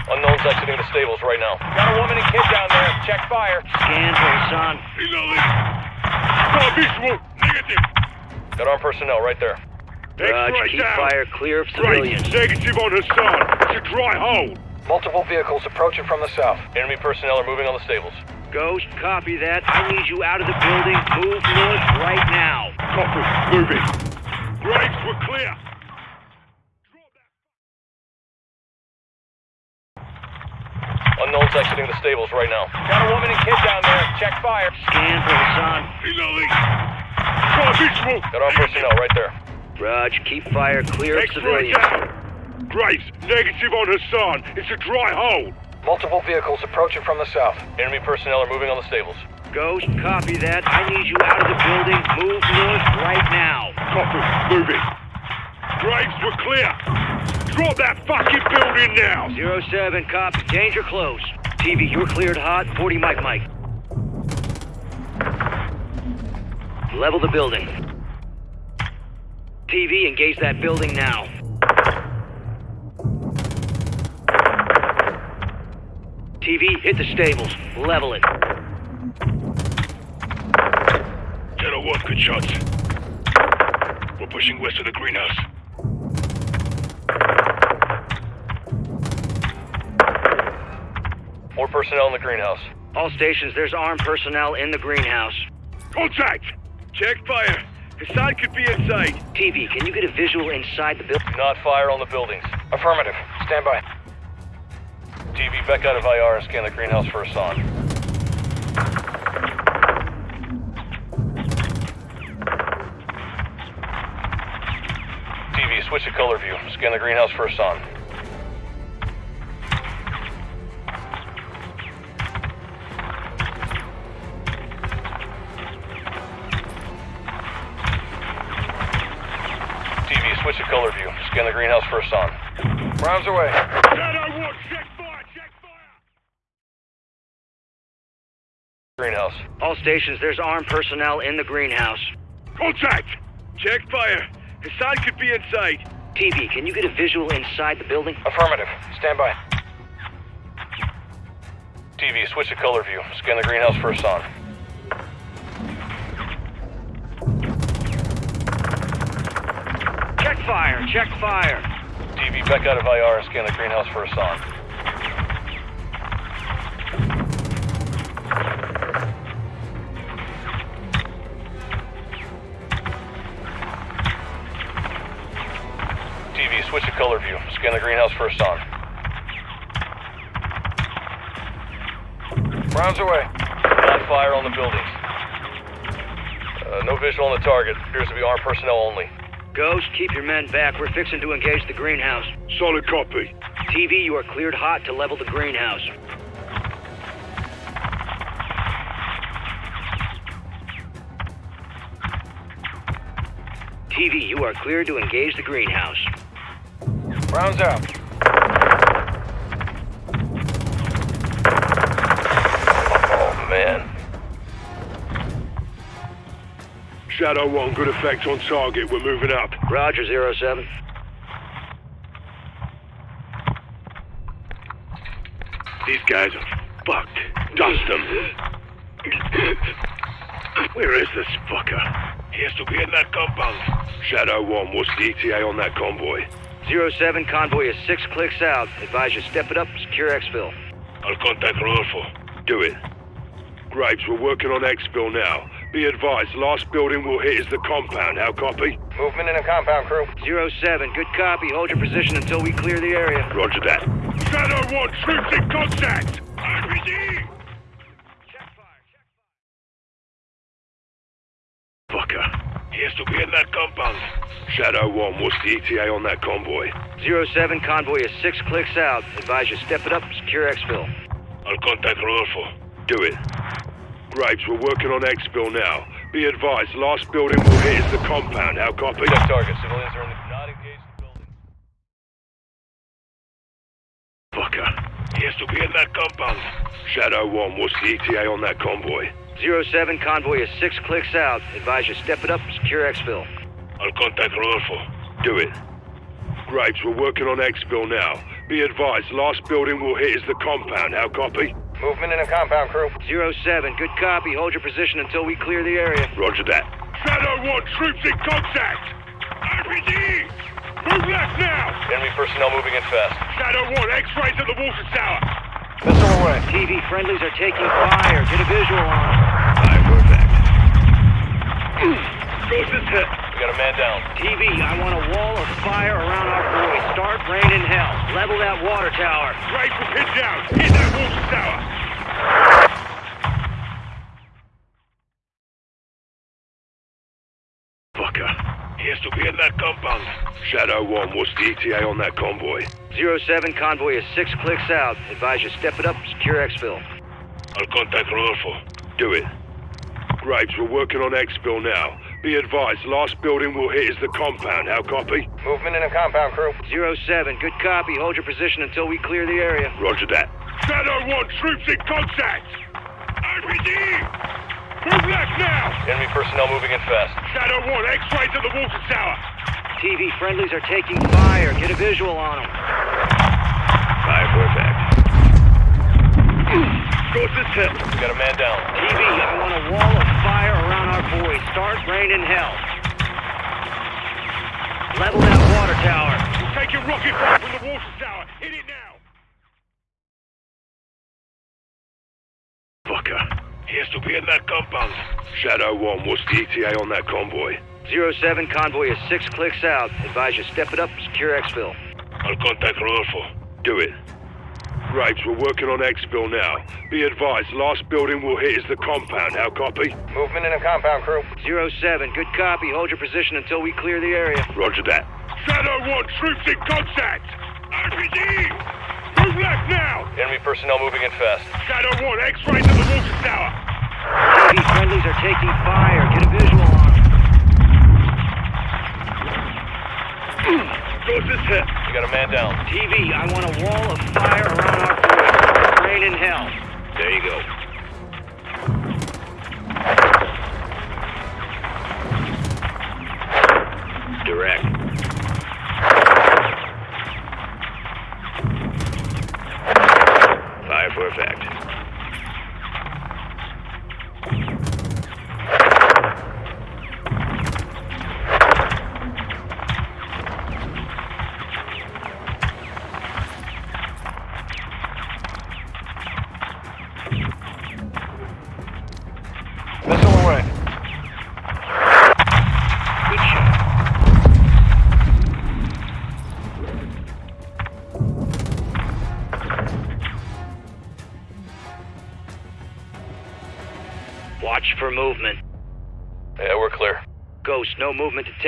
Speaker 18: Unknowns exiting the stables right now. Got a woman and kid down there. Check fire.
Speaker 16: Scan for Hassan.
Speaker 15: Reloading. No visual. Negative.
Speaker 18: Got armed personnel right there.
Speaker 16: Raj,
Speaker 15: X-ray
Speaker 16: keep
Speaker 15: down.
Speaker 16: fire clear of
Speaker 15: Great.
Speaker 16: civilians.
Speaker 15: Negative on Hassan. It's a dry hole.
Speaker 18: Multiple vehicles approaching from the south. Enemy personnel are moving on the stables.
Speaker 16: Ghost, copy that. I need you out of the building. Move north right now.
Speaker 15: Copy. Moving. Graves, we're clear.
Speaker 18: Unknowns exiting the stables right now. Got a woman and kid down there. Check fire.
Speaker 16: Scan for Hassan.
Speaker 15: Reloading. No visual.
Speaker 18: Got armed personnel right there.
Speaker 16: Raj, keep fire clear of
Speaker 15: X-ray
Speaker 16: civilians.
Speaker 15: down. Graves, negative on Hassan. It's a dry hole.
Speaker 18: Multiple vehicles approaching from the south. Enemy personnel are moving on the stables.
Speaker 16: Ghost, copy that. I need you out of the building. Move north right now.
Speaker 15: Copy. Moving. Graves, we're clear. Drop that fucking building now.
Speaker 16: Zero 07, copy. Danger close. TV, you're cleared hot. 40 Mike Mike. Level the building. TV, engage that building now. TV, hit the stables. Level it.
Speaker 15: Shadow 1, good shots. We're pushing west of the greenhouse.
Speaker 18: More personnel in the greenhouse.
Speaker 16: All stations, there's armed personnel in the greenhouse.
Speaker 15: Contact! Check fire. Hassan could be inside.
Speaker 16: TV, can you get a visual inside the building?
Speaker 18: Do not fire on the buildings. Affirmative. Stand by. TV, back out of IR and scan the greenhouse for Hassan. TV, switch to color view. Scan the greenhouse for Hassan. The greenhouse. Rounds away.
Speaker 15: Shadow 1, check fire, check
Speaker 18: Greenhouse.
Speaker 16: All stations, there's armed personnel in the greenhouse.
Speaker 15: Contact! Check fire. Hassan could be inside.
Speaker 16: TV, can you get a visual inside the building?
Speaker 18: Affirmative. Stand by. TV, switch to color view. Scan the greenhouse for Hassan.
Speaker 16: Check fire, check fire.
Speaker 18: TV, back out of IR scan the greenhouse for Hassan. TV, switch to color view. Scan the greenhouse for Hassan. Rounds away. Not fire on the buildings. Uh, no visual on the target. Appears to be armed personnel only.
Speaker 16: Ghost, keep your men back. We're fixing to engage the greenhouse.
Speaker 15: Solid copy.
Speaker 16: TV, you are cleared hot to level the greenhouse. TV, you are cleared to engage the greenhouse.
Speaker 18: Rounds out.
Speaker 15: Shadow 1, good effect on target. We're moving up.
Speaker 16: Roger, zero 07.
Speaker 15: These guys are fucked. Dust them. Where is this fucker? He has to be in that compound. Shadow 1, what's the ETA on that convoy?
Speaker 16: Zero 07, convoy is six clicks out. Advise you step it up, secure exfil.
Speaker 15: I'll contact Rodolfo. Do it. Graves, we're working on exfil now. Be advised, last building we'll hit is the compound. How copy?
Speaker 18: Movement in the compound, crew.
Speaker 16: Zero 07, good copy. Hold your position until we clear the area.
Speaker 15: Roger that. Shadow 1, troops in contact! RPG! Fucker. He has to be in that compound. Shadow 1, what's the ETA on that convoy?
Speaker 16: Zero 07, convoy is six clicks out. Advise you step it up, secure exfil.
Speaker 15: I'll contact Rodolfo. Do it. Graves, we're working on exfil now. Be advised, last building we'll hit is the compound. How copy?
Speaker 18: Target. Civilians are in the, not engaged the building.
Speaker 15: Fucker. He has to be in that compound. Shadow 1, what's the ETA on that convoy?
Speaker 16: Zero 07, convoy is six clicks out. Advise you step it up, secure exfil.
Speaker 15: I'll contact Rodolfo. Do it. Graves, we're working on exfil now. Be advised, last building we'll hit is the compound. How copy?
Speaker 18: Movement in a compound, crew.
Speaker 16: Zero 07, good copy. Hold your position until we clear the area.
Speaker 15: Roger that. Shadow 1, troops in contact! RPG! Move left now!
Speaker 18: Enemy personnel moving in fast.
Speaker 15: Shadow 1, X-rays to the water tower!
Speaker 18: Missile away.
Speaker 16: TV friendlies are taking fire. Get a visual on.
Speaker 15: I heard that. Is.
Speaker 18: We got a man down.
Speaker 16: TV, I want a wall of fire around our boys. Start raining hell. Level that water tower.
Speaker 15: Will pin down. Hit that water tower. Fucker. He has to be in that compound. Shadow 1, what's the ETA on that convoy?
Speaker 16: Zero 07, convoy is six clicks out. Advise you step it up, secure exfil.
Speaker 15: I'll contact Rodolfo. Do it. Graves, we're working on exfil now. Be advised, last building we'll hit is the compound. How copy?
Speaker 16: Movement in the compound, crew. Zero 07, good copy. Hold your position until we clear the area.
Speaker 15: Roger that. Shadow 1, troops in contact! RPG! Move left now!
Speaker 18: Enemy personnel moving in fast.
Speaker 15: Shadow 1, X-ray to the water tower!
Speaker 16: TV friendlies are taking fire. Get a visual on them.
Speaker 15: Fire for effect. Sources hit.
Speaker 18: We got a man down.
Speaker 16: TV, I want a wall of fire around our boys. Start raining hell. Level that water tower.
Speaker 15: We're taking rocket fire from the water tower. Hit it now! Fucker. He has to be in that compound. Shadow 1, what's the ETA on that convoy?
Speaker 16: Zero 07, convoy is six clicks out. Advise you step it up, and secure exfil.
Speaker 15: I'll contact Rodolfo. Do it. Graves, we're working on exfil now. Be advised, last building we'll hit is the compound. How copy?
Speaker 16: Movement in the compound, crew. Zero 07, good copy. Hold your position until we clear the area.
Speaker 15: Roger that. Shadow 1, troops in contact! RPG! Move left now!
Speaker 18: Enemy personnel moving in fast.
Speaker 15: Shadow 1, X-ray to the water tower!
Speaker 16: TV friendlies are taking fire. Get a visual on them.
Speaker 15: Sources hit.
Speaker 18: Got a man down.
Speaker 16: TV, I want a wall of fire around our boys. Rain in hell.
Speaker 15: There you go.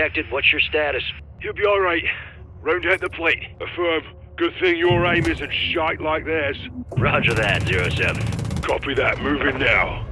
Speaker 16: Detected. What's your status?
Speaker 15: You'll be alright. Round out the plate. Affirm. Good thing your aim isn't shite like theirs.
Speaker 16: Roger that, Zero 07.
Speaker 15: Copy that. Move Moving now.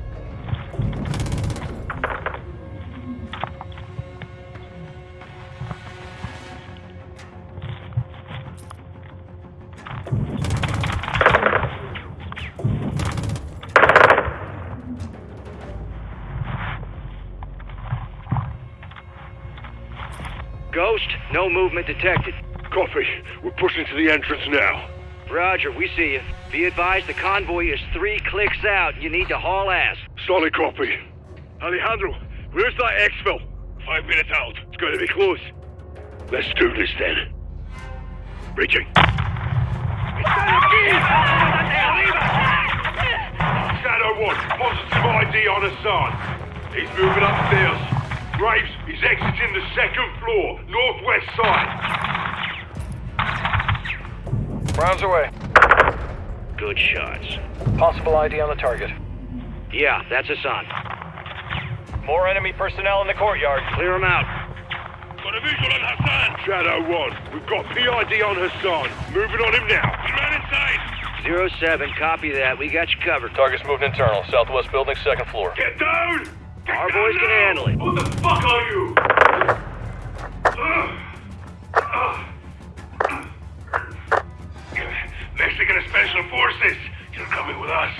Speaker 16: Movement detected.
Speaker 15: Copy. We're pushing to the entrance now.
Speaker 16: Roger, we see you. Be advised the convoy is three clicks out. You need to haul ass.
Speaker 15: Solid copy. Alejandro, where's that exfil? Five minutes out. It's going to be close. Let's do this then. Reaching. Shadow 1, positive ID on Hassan. He's moving upstairs. Graves, he's exiting the second floor, northwest side.
Speaker 18: Rounds away.
Speaker 16: Good shots.
Speaker 18: Possible ID on the target.
Speaker 16: Yeah, that's Hassan.
Speaker 18: More enemy personnel in the courtyard.
Speaker 16: Clear them out.
Speaker 15: Got a visual on Hassan. Shadow 1, we've got PID on Hassan. Moving on him now. Good man inside.
Speaker 16: Zero 07, copy that. We got you covered.
Speaker 18: Target's moving internal. Southwest building, second floor.
Speaker 15: Get down!
Speaker 16: Our boys can handle it.
Speaker 15: Who the fuck are you? Mexican Special Forces, you're coming with us.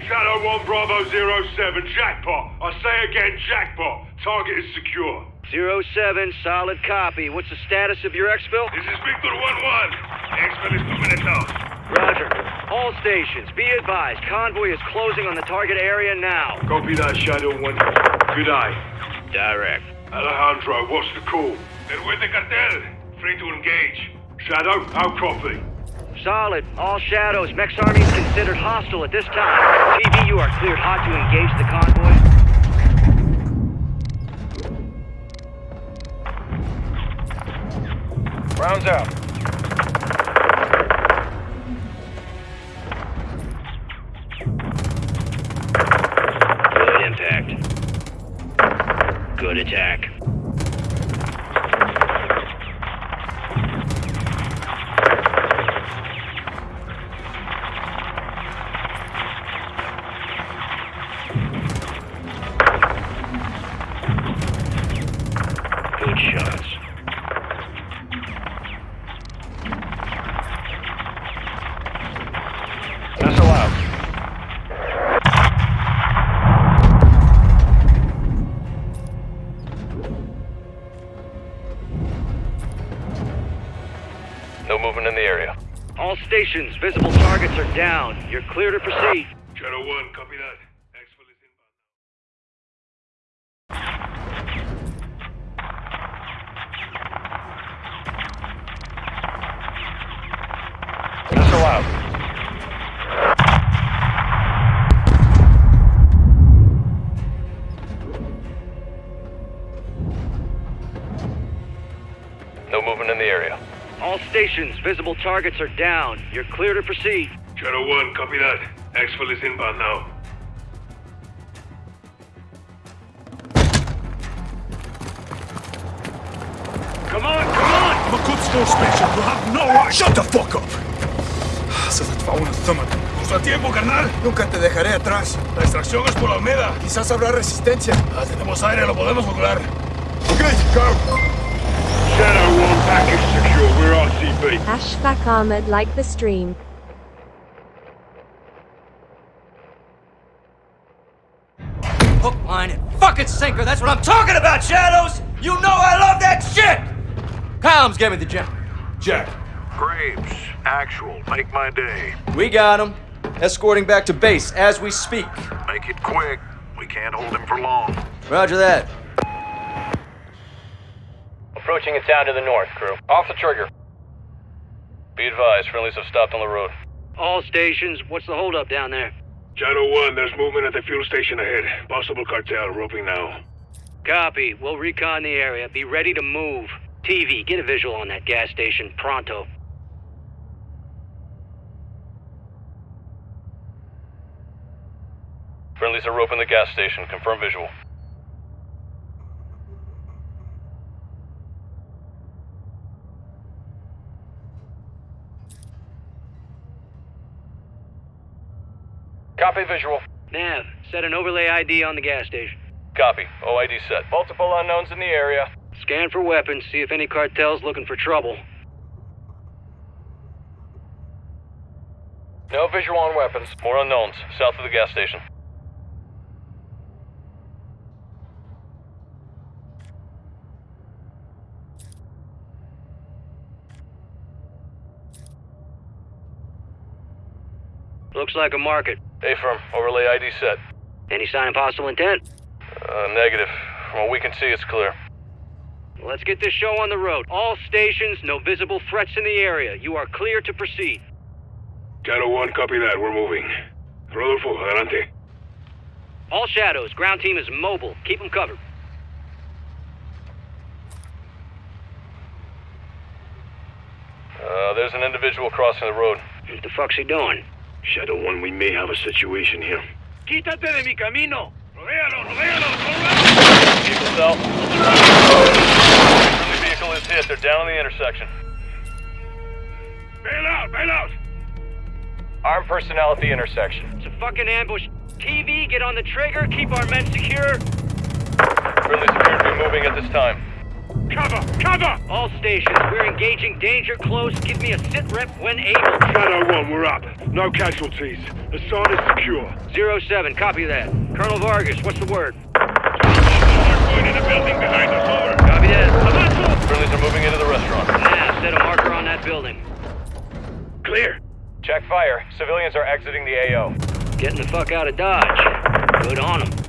Speaker 15: Shadow 1 Bravo 07, jackpot. I say again, jackpot. Target is secure.
Speaker 16: Zero 07, solid copy. What's the status of your exfil?
Speaker 15: This is Victor 1-1. Exfil is two minutes out.
Speaker 16: Roger. All stations, be advised. Convoy is closing on the target area now.
Speaker 15: Copy that, Shadow 1. Good eye.
Speaker 16: Direct.
Speaker 15: Alejandro, what's the call? They're with the cartel. Free to engage. Shadow, how copy?
Speaker 16: Solid. All shadows. Mex Army is considered hostile at this time. TV, you are cleared hot to engage the convoy.
Speaker 18: Rounds out.
Speaker 16: Good attack. Visible targets are down. You're clear to proceed. All visible targets are down. You're clear to proceed.
Speaker 15: Shadow 1, copy that. Exfil is inbound now.
Speaker 9: Come on, come on! I'm a good school special. You have no right. Shut the fuck up! Se les va un estómago. Usa tiempo, carnal.
Speaker 4: Nunca te dejaré atrás.
Speaker 1: La extracción es por la Almeda.
Speaker 4: Quizás habrá resistencia.
Speaker 1: Ah, tenemos aire, lo podemos lograr.
Speaker 4: Ok, go!
Speaker 15: Shadow 1, package secure. We're
Speaker 2: armored like the stream.
Speaker 17: Hook, line, and fucking sinker. That's what I'm talking about, Shadows! You know I love that shit! Comms, give me the jump.
Speaker 1: Jack.
Speaker 8: Graves, actual, make my day.
Speaker 17: We got him. Escorting back to base as we speak.
Speaker 8: Make it quick. We can't hold him for long.
Speaker 17: Roger that.
Speaker 18: Approaching a town to the north, crew. Off the trigger. Be advised, friendlies have stopped on the road.
Speaker 16: All stations, what's the holdup down there?
Speaker 15: Shadow 1, there's movement at the fuel station ahead. Possible cartel, roping now.
Speaker 16: Copy. We'll recon the area. Be ready to move. TV, get a visual on that gas station. Pronto.
Speaker 18: Friendlies are roping the gas station. Confirm visual. Copy visual.
Speaker 16: Nav, set an overlay ID on the gas station.
Speaker 18: Copy. OID set. Multiple unknowns in the area.
Speaker 16: Scan for weapons, see if any cartel's looking for trouble.
Speaker 18: No visual on weapons. More unknowns. South of the gas station.
Speaker 16: Looks like a market.
Speaker 18: A-firm. Overlay ID set.
Speaker 16: Any sign of hostile intent?
Speaker 18: Uh, negative. From what we can see, it's clear.
Speaker 16: Let's get this show on the road. All stations, no visible threats in the area. You are clear to proceed.
Speaker 15: Shadow 1, copy that. We're moving. Rodolfo, adelante.
Speaker 16: All shadows, ground team is mobile. Keep them covered.
Speaker 18: Uh, there's an individual crossing the road.
Speaker 16: What the fuck's he doing?
Speaker 15: Shadow 1, we may have a situation here.
Speaker 5: Quítate de mi camino. Rodéalo, rodéalo,
Speaker 18: Vehicle's out. Friendly vehicle is hit. They're down on the intersection.
Speaker 15: Bail out, bail out!
Speaker 18: Armed personnel at the intersection.
Speaker 16: It's a fucking ambush. TV, get on the trigger. Keep our men secure.
Speaker 18: Friendlies appear to moving at this time.
Speaker 15: Cover, cover!
Speaker 16: All stations, we're engaging danger close. Give me a sit rep when able.
Speaker 15: Shadow 1, we're up. No casualties. Hassan is secure.
Speaker 16: Zero 07, copy that. Colonel Vargas, what's the word?
Speaker 15: Going in the building behind us, over.
Speaker 16: Copy that.
Speaker 18: Friendlies are moving into the restaurant.
Speaker 16: Nav, set a marker on that building.
Speaker 15: Clear.
Speaker 18: Check fire. Civilians are exiting the AO.
Speaker 16: Getting the fuck out of Dodge. Good on them.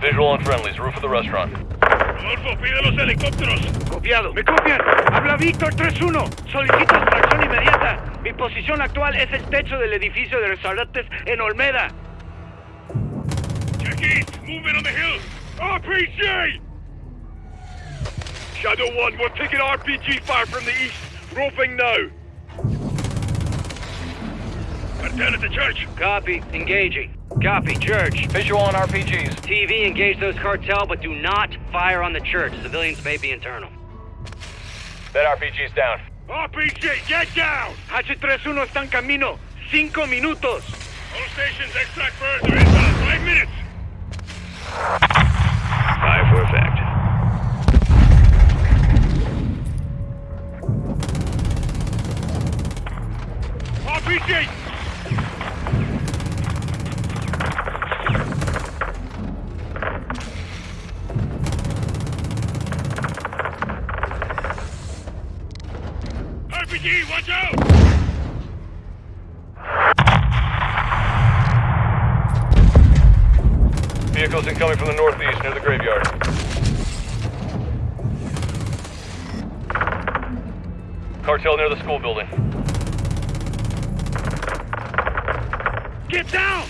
Speaker 18: Visual on friendlies. Roof of the restaurant.
Speaker 15: Rodolfo, pide los helicópteros.
Speaker 5: Copiado. ¿Me copian? Habla Víctor 3-1. Solicito extracción inmediata. Mi posición actual es el techo del edificio de restaurantes en Olmeda.
Speaker 15: Check east. Movement on the hill. RPG! Shadow 1, we're taking RPG fire from the east. Roping now. Cartel at the church.
Speaker 16: Copy. Engaging. Copy, church.
Speaker 18: Visual on RPGs.
Speaker 16: TV, engage those cartel, but do not fire on the church. Civilians may be internal.
Speaker 18: That RPG's down.
Speaker 15: RPG, get down!
Speaker 5: H31 está en camino. Cinco minutos.
Speaker 15: All stations extract further. are inbound. Five minutes.
Speaker 16: Five for effect.
Speaker 15: RPG!
Speaker 18: Incoming from the northeast near the graveyard. Cartel near the school building.
Speaker 15: Get down!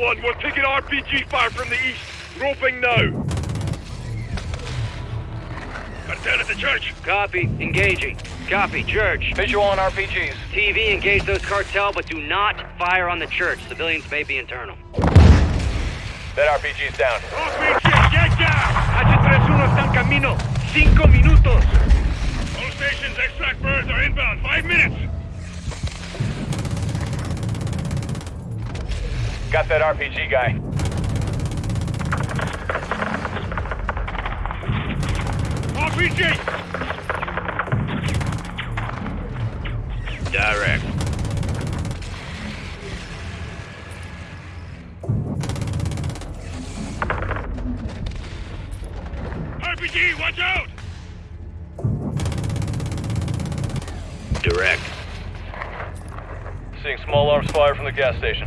Speaker 15: One, We're taking RPG fire from the east. Roping now. Cartel at the church.
Speaker 16: Copy. Engaging. Copy. Church.
Speaker 18: Visual on RPGs.
Speaker 16: TV, engage those cartel, but do not fire on the church. Civilians may be internal.
Speaker 18: That RPG's down.
Speaker 15: RPG, ya, ya!
Speaker 5: H31 está en camino. Cinco minutos.
Speaker 15: All stations, extract birds are inbound. Five minutes.
Speaker 18: Got that RPG guy.
Speaker 15: RPG!
Speaker 16: Direct.
Speaker 15: RPG, watch out!
Speaker 16: Direct.
Speaker 18: Seeing small arms fire from the gas station.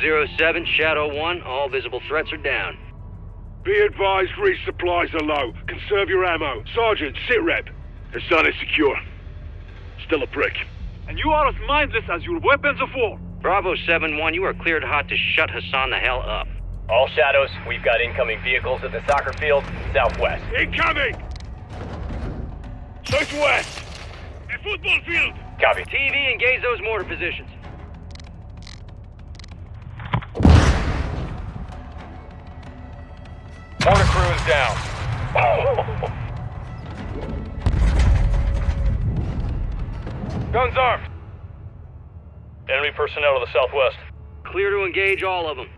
Speaker 18: 007,
Speaker 15: Shadow 1,
Speaker 16: all visible threats are down.
Speaker 15: Be advised, resupplies are low. Conserve your ammo. Sergeant, sit rep. Hassan is secure. Still a prick.
Speaker 6: And you are as mindless as your weapons of war.
Speaker 16: Bravo 7-1, you are cleared hot to shut Hassan the hell up.
Speaker 19: All shadows, we've got incoming vehicles at the soccer field, southwest.
Speaker 15: Incoming! Southwest! The football field!
Speaker 19: Copy.
Speaker 16: TV, engage those mortar positions.
Speaker 18: Mortar crew is down. Guns armed. Enemy personnel to the southwest.
Speaker 16: Clear to engage all of them.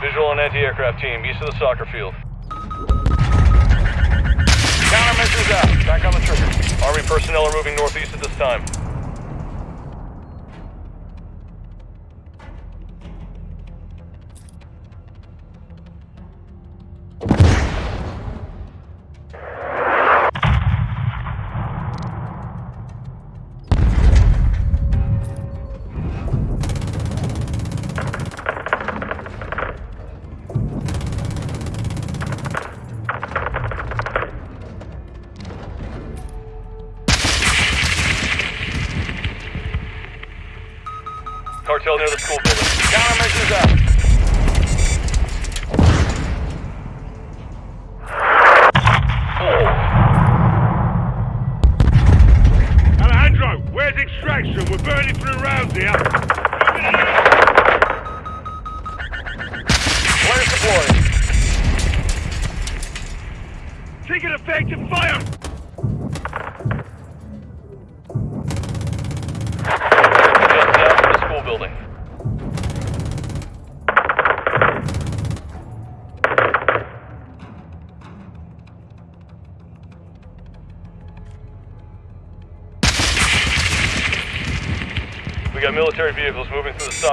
Speaker 18: Visual and anti-aircraft team, east of the soccer field.
Speaker 15: Countermeasures out.
Speaker 18: Back on the trigger. Army personnel are moving northeast at this time.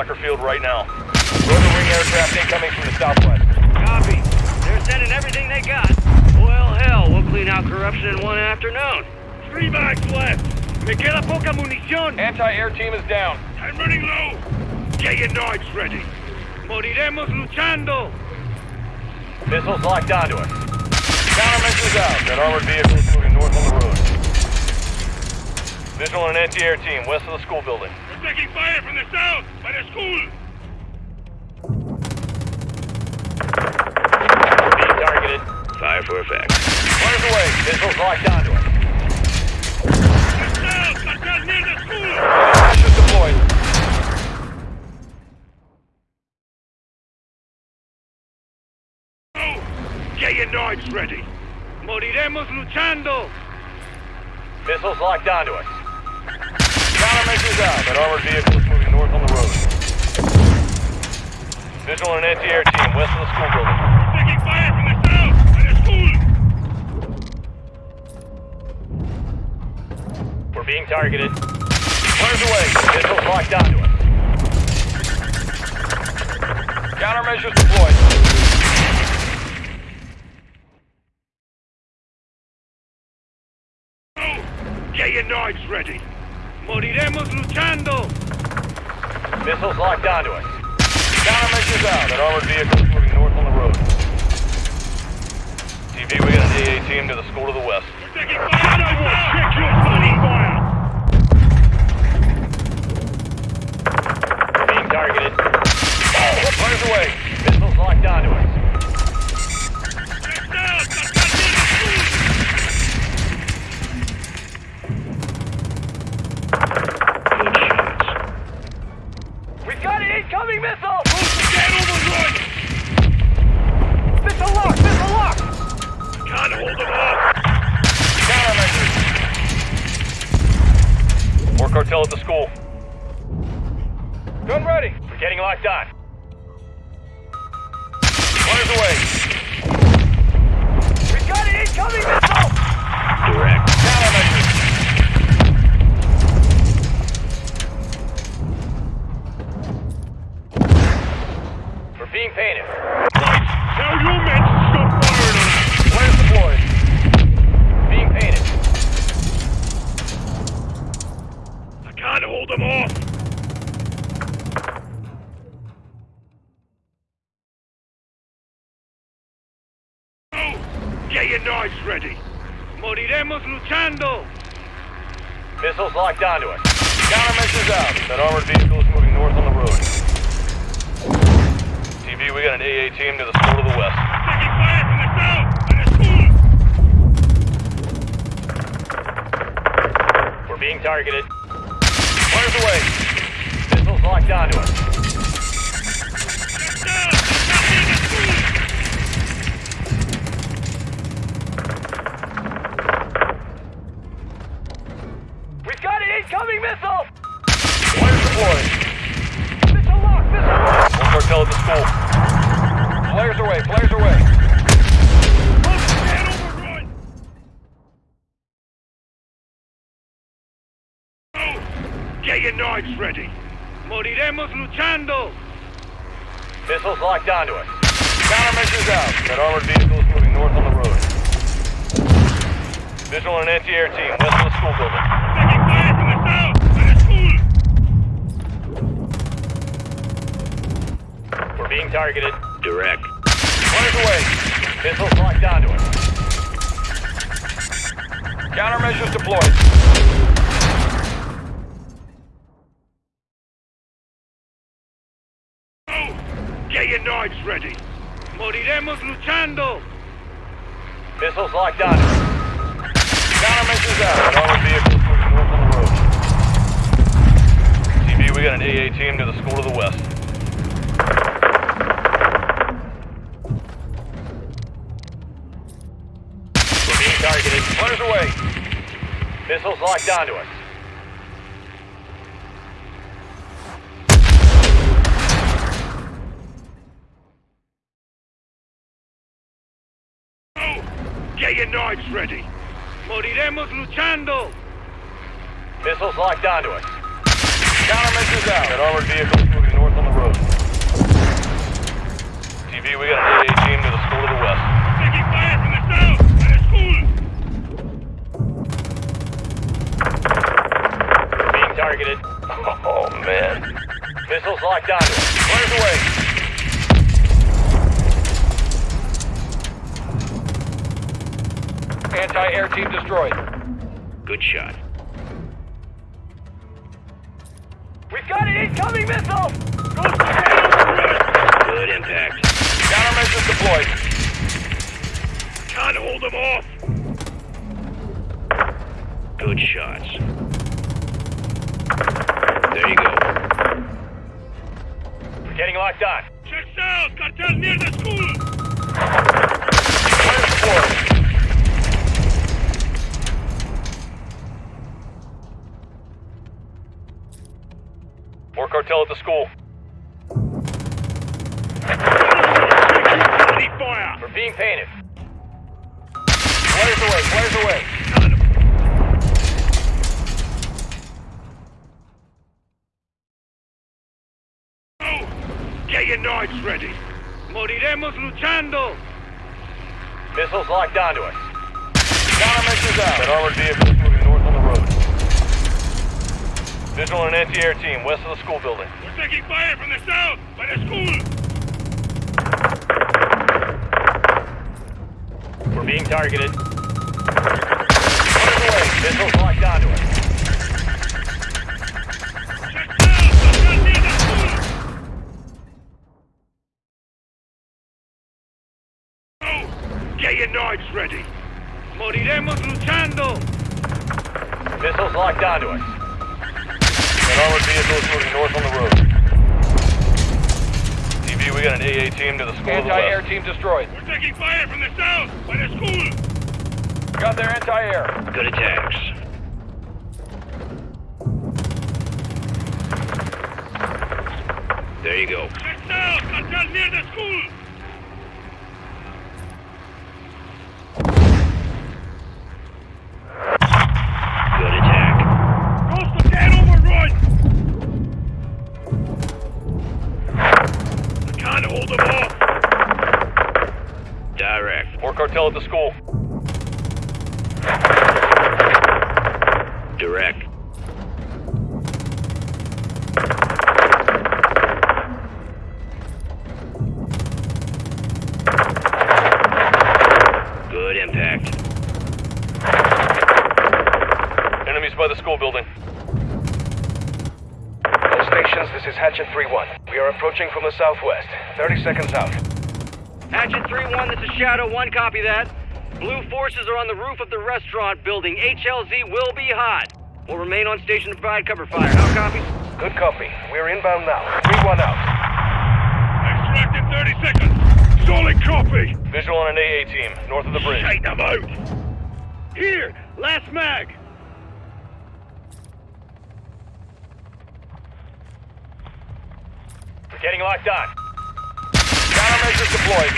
Speaker 18: Soccer field right now.
Speaker 19: Rotor wing aircraft incoming from the southwest.
Speaker 16: Copy. They're sending everything they got. Well, hell, we'll clean out corruption in one afternoon.
Speaker 15: Three mags left. Me queda poca munición.
Speaker 19: Anti-air team is down.
Speaker 15: I'm running low. Get your knives ready. Moriremos luchando.
Speaker 18: Missiles locked onto us. Countermeasures out. That armored vehicle is moving north on the road. Visual and anti-air team west of the school building.
Speaker 15: We're taking fire from the south by the school.
Speaker 19: Being targeted.
Speaker 15: Fire for effect.
Speaker 18: Away. Missiles locked onto
Speaker 15: knives ready. Moriremos luchando.
Speaker 18: Missiles locked onto us. Countermeasures out. That armored vehicle is moving north on the road. Visual and anti-air team west of the school building.
Speaker 15: We're taking fire from the south by the school.
Speaker 19: We're being targeted.
Speaker 18: Fires away. Missiles locked onto us. Countermeasures deployed.
Speaker 15: Get your knives ready. Moriremos luchando.
Speaker 18: Missiles locked onto us. Countermeasures out. That armored vehicle moving north on the road. TV, we got an AA team to the school to the west.
Speaker 15: We're taking fire. Check your bloody fire.
Speaker 19: Being targeted.
Speaker 18: Fires away. Missiles locked onto us. Missiles locked onto us.
Speaker 6: Ready. Moriremos luchando.
Speaker 18: Missiles locked onto us. Countermeasures out. That armored vehicle moving north on the road. Visual and anti-air team west of the school building.
Speaker 19: We're being targeted.
Speaker 20: Direct.
Speaker 18: Flares away. Missiles locked onto us. Countermeasures deployed.
Speaker 6: Your knives ready. Moriremos luchando.
Speaker 18: Missiles locked us. Countermeasures out. That armored vehicle is moving north on the road. TV, we got an AA team to the school to the west.
Speaker 19: We're being targeted.
Speaker 18: Flares away. Missiles locked onto us.
Speaker 6: Get your knives ready. Moriremos luchando.
Speaker 18: Missiles locked onto us. Countermeasures out. That armored vehicle moving north on the road. TV, we got an AA team to the school to the west.
Speaker 6: Taking fire from the south. By the school.
Speaker 19: We're being targeted.
Speaker 18: Oh, man. Missiles locked onto us. Flares away. Anti-air team destroyed.
Speaker 20: Good shot.
Speaker 18: We've got an incoming missile!
Speaker 20: Good impact.
Speaker 18: Countermeasures deployed.
Speaker 6: Can't hold them off.
Speaker 20: Good shots. There you go.
Speaker 18: We're getting locked on.
Speaker 6: Check south. Cartel near the school.
Speaker 18: Flares away, flares away.
Speaker 6: Oh, get your knives ready. Moriremos luchando.
Speaker 18: Missiles locked onto us. Countermeasures out. That armored vehicle is moving north on the road. Visual and anti-air team west of the school building.
Speaker 6: We're taking fire from the south. By the school.
Speaker 19: We're being targeted.
Speaker 18: Missiles locked onto us.
Speaker 6: Check south. Cartel near the school. Get your knives ready. Moriremos luchando.
Speaker 18: Missiles locked onto us. That armored vehicle is moving north on the road. TV, we got an AA team to the school
Speaker 21: Anti-air
Speaker 18: to the west. team destroyed.
Speaker 6: We're taking fire from the south. By the school.
Speaker 18: Got their anti-air.
Speaker 20: Good attacks. There you go.
Speaker 6: Check south. Near the school.
Speaker 22: Southwest. 30 seconds out.
Speaker 16: Hatchet 3-1, this is Shadow 1, copy that. Blue forces are on the roof of the restaurant building. HLZ will be hot. We'll remain on station to provide cover fire. How copy?
Speaker 22: Good copy. We're inbound now. 3-1 out.
Speaker 6: Extract in 30 seconds. Solid copy.
Speaker 18: Visual on an AA team, north of the bridge.
Speaker 6: Shake them out. Here, last mag.
Speaker 18: We're getting locked on.
Speaker 22: Countermeasures deployed.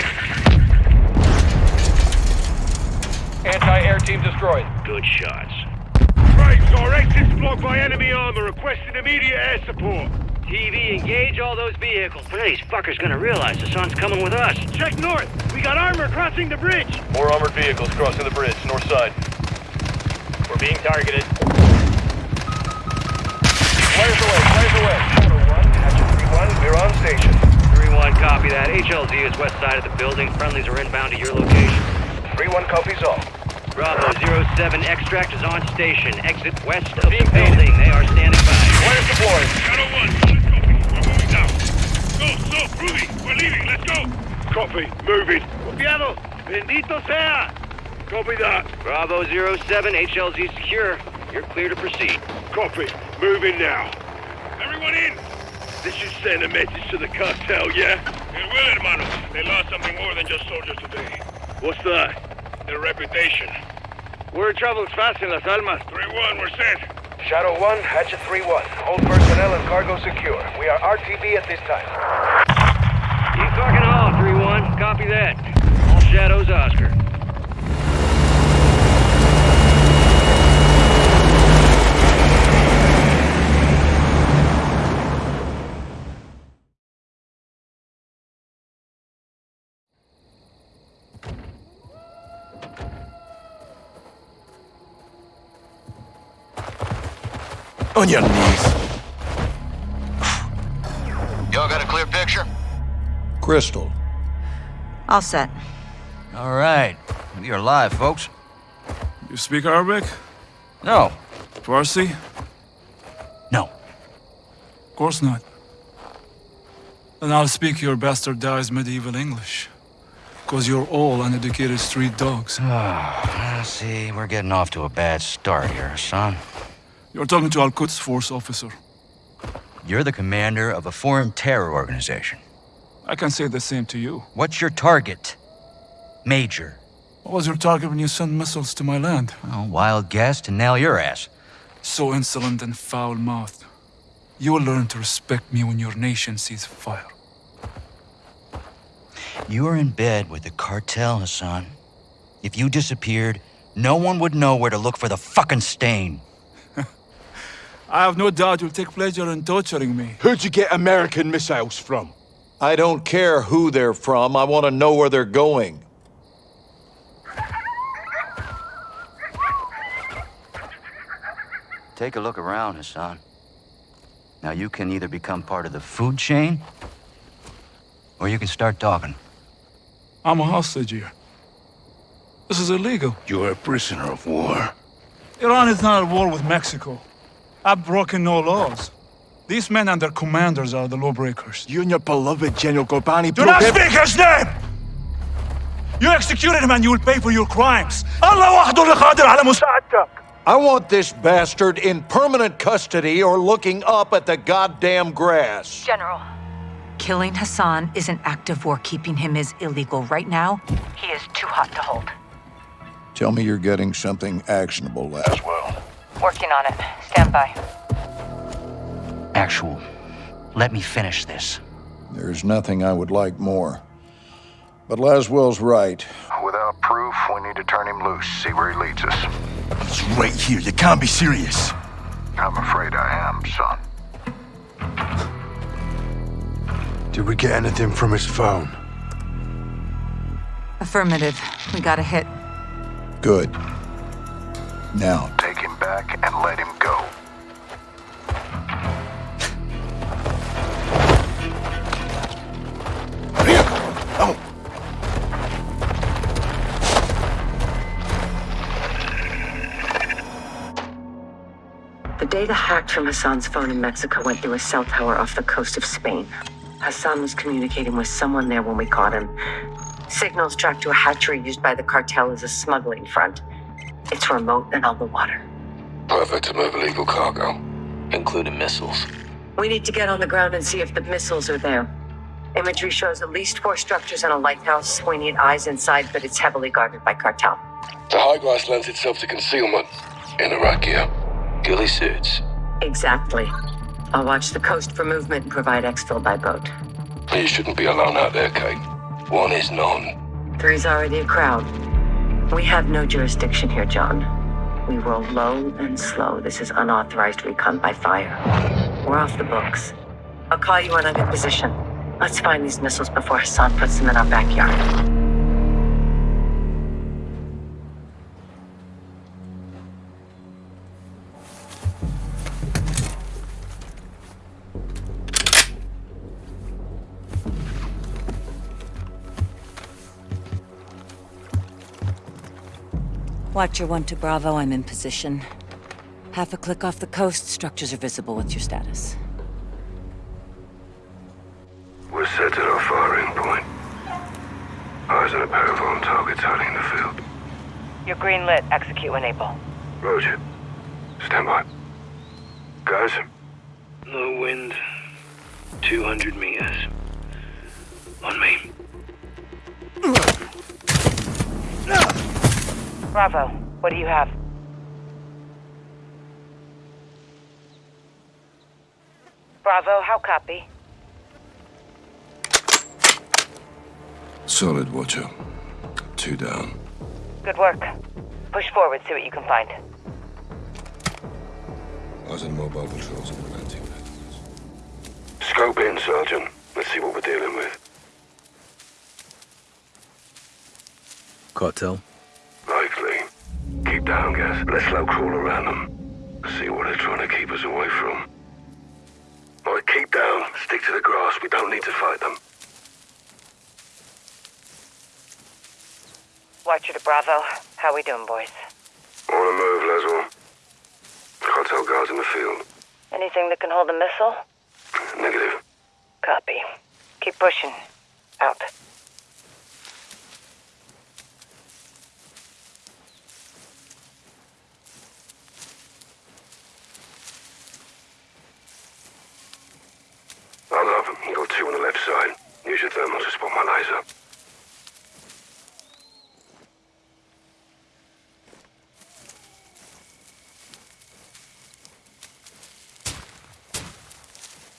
Speaker 22: Anti-air team destroyed.
Speaker 15: Good shots. Right, our exit's blocked by enemy armor. Requesting immediate air support.
Speaker 16: TV, engage all those vehicles. When are these fuckers gonna realize the sun's coming with us?
Speaker 5: Check north. We got armor crossing the bridge.
Speaker 18: More armored vehicles crossing the bridge, north side.
Speaker 19: We're being targeted.
Speaker 22: Flares away, flares away. Shadow 1, Hatchet 3-1, we're on station.
Speaker 16: 3-1, copy that. HLZ is west side of the building. Friendlies are inbound to your location.
Speaker 22: 3-1 copies all.
Speaker 16: Bravo 07, extract is on station. Exit west of the building. They are standing by.
Speaker 22: Flares deployed.
Speaker 15: Shadow 1, solid copy. We're moving now. Go, so, Rudy, we're leaving. Let's go. Copy. Moving.
Speaker 5: Copiado. Bendito sea.
Speaker 15: Copy that.
Speaker 16: Bravo 07, HLZ secure. You're clear to proceed.
Speaker 15: Copy. Moving now. Everyone in. This should send a message to the cartel, yeah? It will, hermano. They lost something more than just soldiers today. What's that? Their reputation.
Speaker 5: Word travels fast in Las Almas.
Speaker 15: 3-1, we're set.
Speaker 22: Shadow 1, Hatchet 3-1. Hold personnel and cargo secure. We are RTB at this time.
Speaker 16: You fucking all, 3-1. Copy that. All shadows, Oscar.
Speaker 11: On your knees.
Speaker 8: Y'all got a clear picture?
Speaker 23: Crystal.
Speaker 14: All set.
Speaker 24: All right. You're alive, folks.
Speaker 9: You speak Arabic?
Speaker 24: No.
Speaker 9: Farsi?
Speaker 24: No.
Speaker 9: Of course not. Then I'll speak your bastardized medieval English. Because you're all uneducated street dogs.
Speaker 24: Ah, see, we're getting off to a bad start here, son.
Speaker 9: You're talking to Al-Quds Force officer.
Speaker 24: You're the commander of a foreign terror organization.
Speaker 9: I can say the same to you.
Speaker 24: What's your target? Major.
Speaker 9: What was your target when you sent missiles to my land?
Speaker 24: Oh, wild guess to nail your ass.
Speaker 9: So insolent and foul-mouthed. You will learn to respect me when your nation sees fire.
Speaker 24: You are in bed with the cartel, Hassan. If you disappeared, no one would know where to look for the fucking stain.
Speaker 9: I have no doubt you'll take pleasure in torturing me.
Speaker 11: Who'd you get American missiles from?
Speaker 23: I don't care who they're from. I want to know where they're going.
Speaker 24: Take a look around, Hassan. Now you can either become part of the food chain, or you can start talking.
Speaker 9: I'm a hostage here. This is illegal.
Speaker 11: You're a prisoner of war.
Speaker 9: Iran is not at war with Mexico. I've broken no laws. These men and their commanders are the lawbreakers.
Speaker 11: You and your beloved General Ghorbrani...
Speaker 9: Do not speak his name! You executed him and you will pay for your crimes.
Speaker 23: I want this bastard in permanent custody or looking up at the goddamn grass.
Speaker 14: General, killing Hassan is an act of war. Keeping him is illegal. Right now, he is too hot to hold.
Speaker 23: Tell me you're getting something actionable, Laswell.
Speaker 14: Working on it. Stand by.
Speaker 24: Actual. Let me finish this.
Speaker 23: There's nothing I would like more. But Laswell's right.
Speaker 8: Without proof, we need to turn him loose, see where he leads us.
Speaker 11: He's right here. You can't be serious.
Speaker 8: I'm afraid I am, son.
Speaker 11: Did we get anything from his phone?
Speaker 14: Affirmative. We got a hit.
Speaker 23: Good. Now,
Speaker 8: Take him back and let him go.
Speaker 25: The data hacked from Hassan's phone in Mexico went through a cell tower off the coast of Spain. Hassan was communicating with someone there when we caught him. Signals tracked to a hatchery used by the cartel as a smuggling front. It's remote and on the water.
Speaker 26: Perfect to move illegal cargo, including missiles.
Speaker 25: We need to get on the ground and see if the missiles are there. Imagery shows at least four structures and a lighthouse. We need eyes inside, but it's heavily guarded by cartel.
Speaker 26: The high grass lends itself to concealment. In Iraq gear, ghillie suits.
Speaker 25: Exactly. I'll watch the coast for movement and provide exfil by boat.
Speaker 26: You shouldn't be alone out there, Kate. One is none.
Speaker 25: Three's already a crowd. We have no jurisdiction here, John. We roll low and slow. This is unauthorized recon by fire. We're off the books. I'll call you when I'm in position. Let's find these missiles before Hassan puts them in our backyard.
Speaker 27: Watcher 1 to Bravo, I'm in position. Half a click off the coast, structures are visible. What's your status?
Speaker 26: We're set at our firing point. Eyes on a pair of armed targets hiding in the field.
Speaker 27: You're green lit. Execute when able.
Speaker 26: Roger. Stand by. Guys?
Speaker 16: Low wind, 200 meters. On me.
Speaker 27: Bravo, what do you have? Bravo, how copy?
Speaker 26: Solid, Watcher. Two down.
Speaker 27: Good work. Push forward, see what you can find.
Speaker 26: Eyes on mobile patrols and anti Scope in, Sergeant. Let's see what we're dealing with.
Speaker 7: Cartel?
Speaker 26: Keep down, guys. Let's slow crawl around them. See what they're trying to keep us away from. Alright, keep down. Stick to the grass. We don't need to fight them.
Speaker 27: Watcher to Bravo. How we doing, boys?
Speaker 26: On the move, Laswell. Cartel guards in the field.
Speaker 27: Anything that can hold a missile?
Speaker 26: Negative.
Speaker 27: Copy. Keep pushing. Out.
Speaker 26: I'll have them. You got two on the left side. Use your thermal to spot my laser.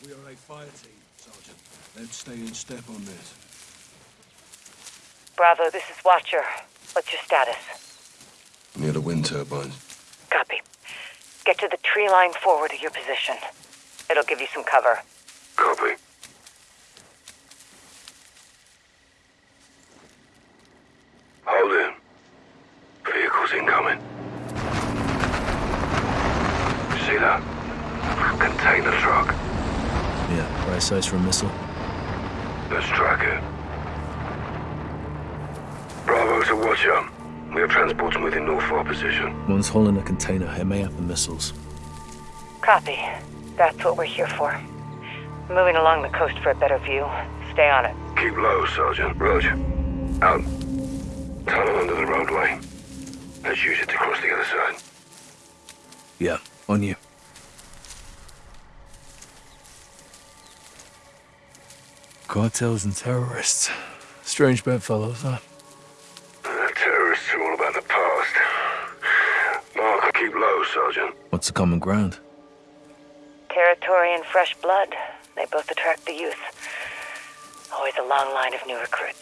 Speaker 7: We are a fire team, Sergeant. Let's stay in step on this.
Speaker 27: Bravo, this is Watcher. What's your status?
Speaker 26: Near the wind turbines.
Speaker 27: Copy. Get to the tree line forward of your position. It'll give you some cover.
Speaker 26: Copy. Hold in. Vehicles incoming. See that? Container truck.
Speaker 7: Yeah, right size for a missile.
Speaker 26: Let's track it. Bravo to Watcher. We have transports moving north for our position.
Speaker 7: One's hauling a container. It may have the missiles.
Speaker 27: Copy. That's what we're here for. Moving along the coast for a better view. Stay on it.
Speaker 26: Keep low, Sergeant. Roger. Out. Tunnel under the roadway. Let's use it to cross the other side.
Speaker 7: Yeah, on you. Cartels and terrorists. Strange bedfellows, huh?
Speaker 26: The terrorists are all about the past. Mark, keep low, Sergeant.
Speaker 7: What's the common ground?
Speaker 27: Territory and fresh blood. They both attract the youth. Always a long line of new recruits.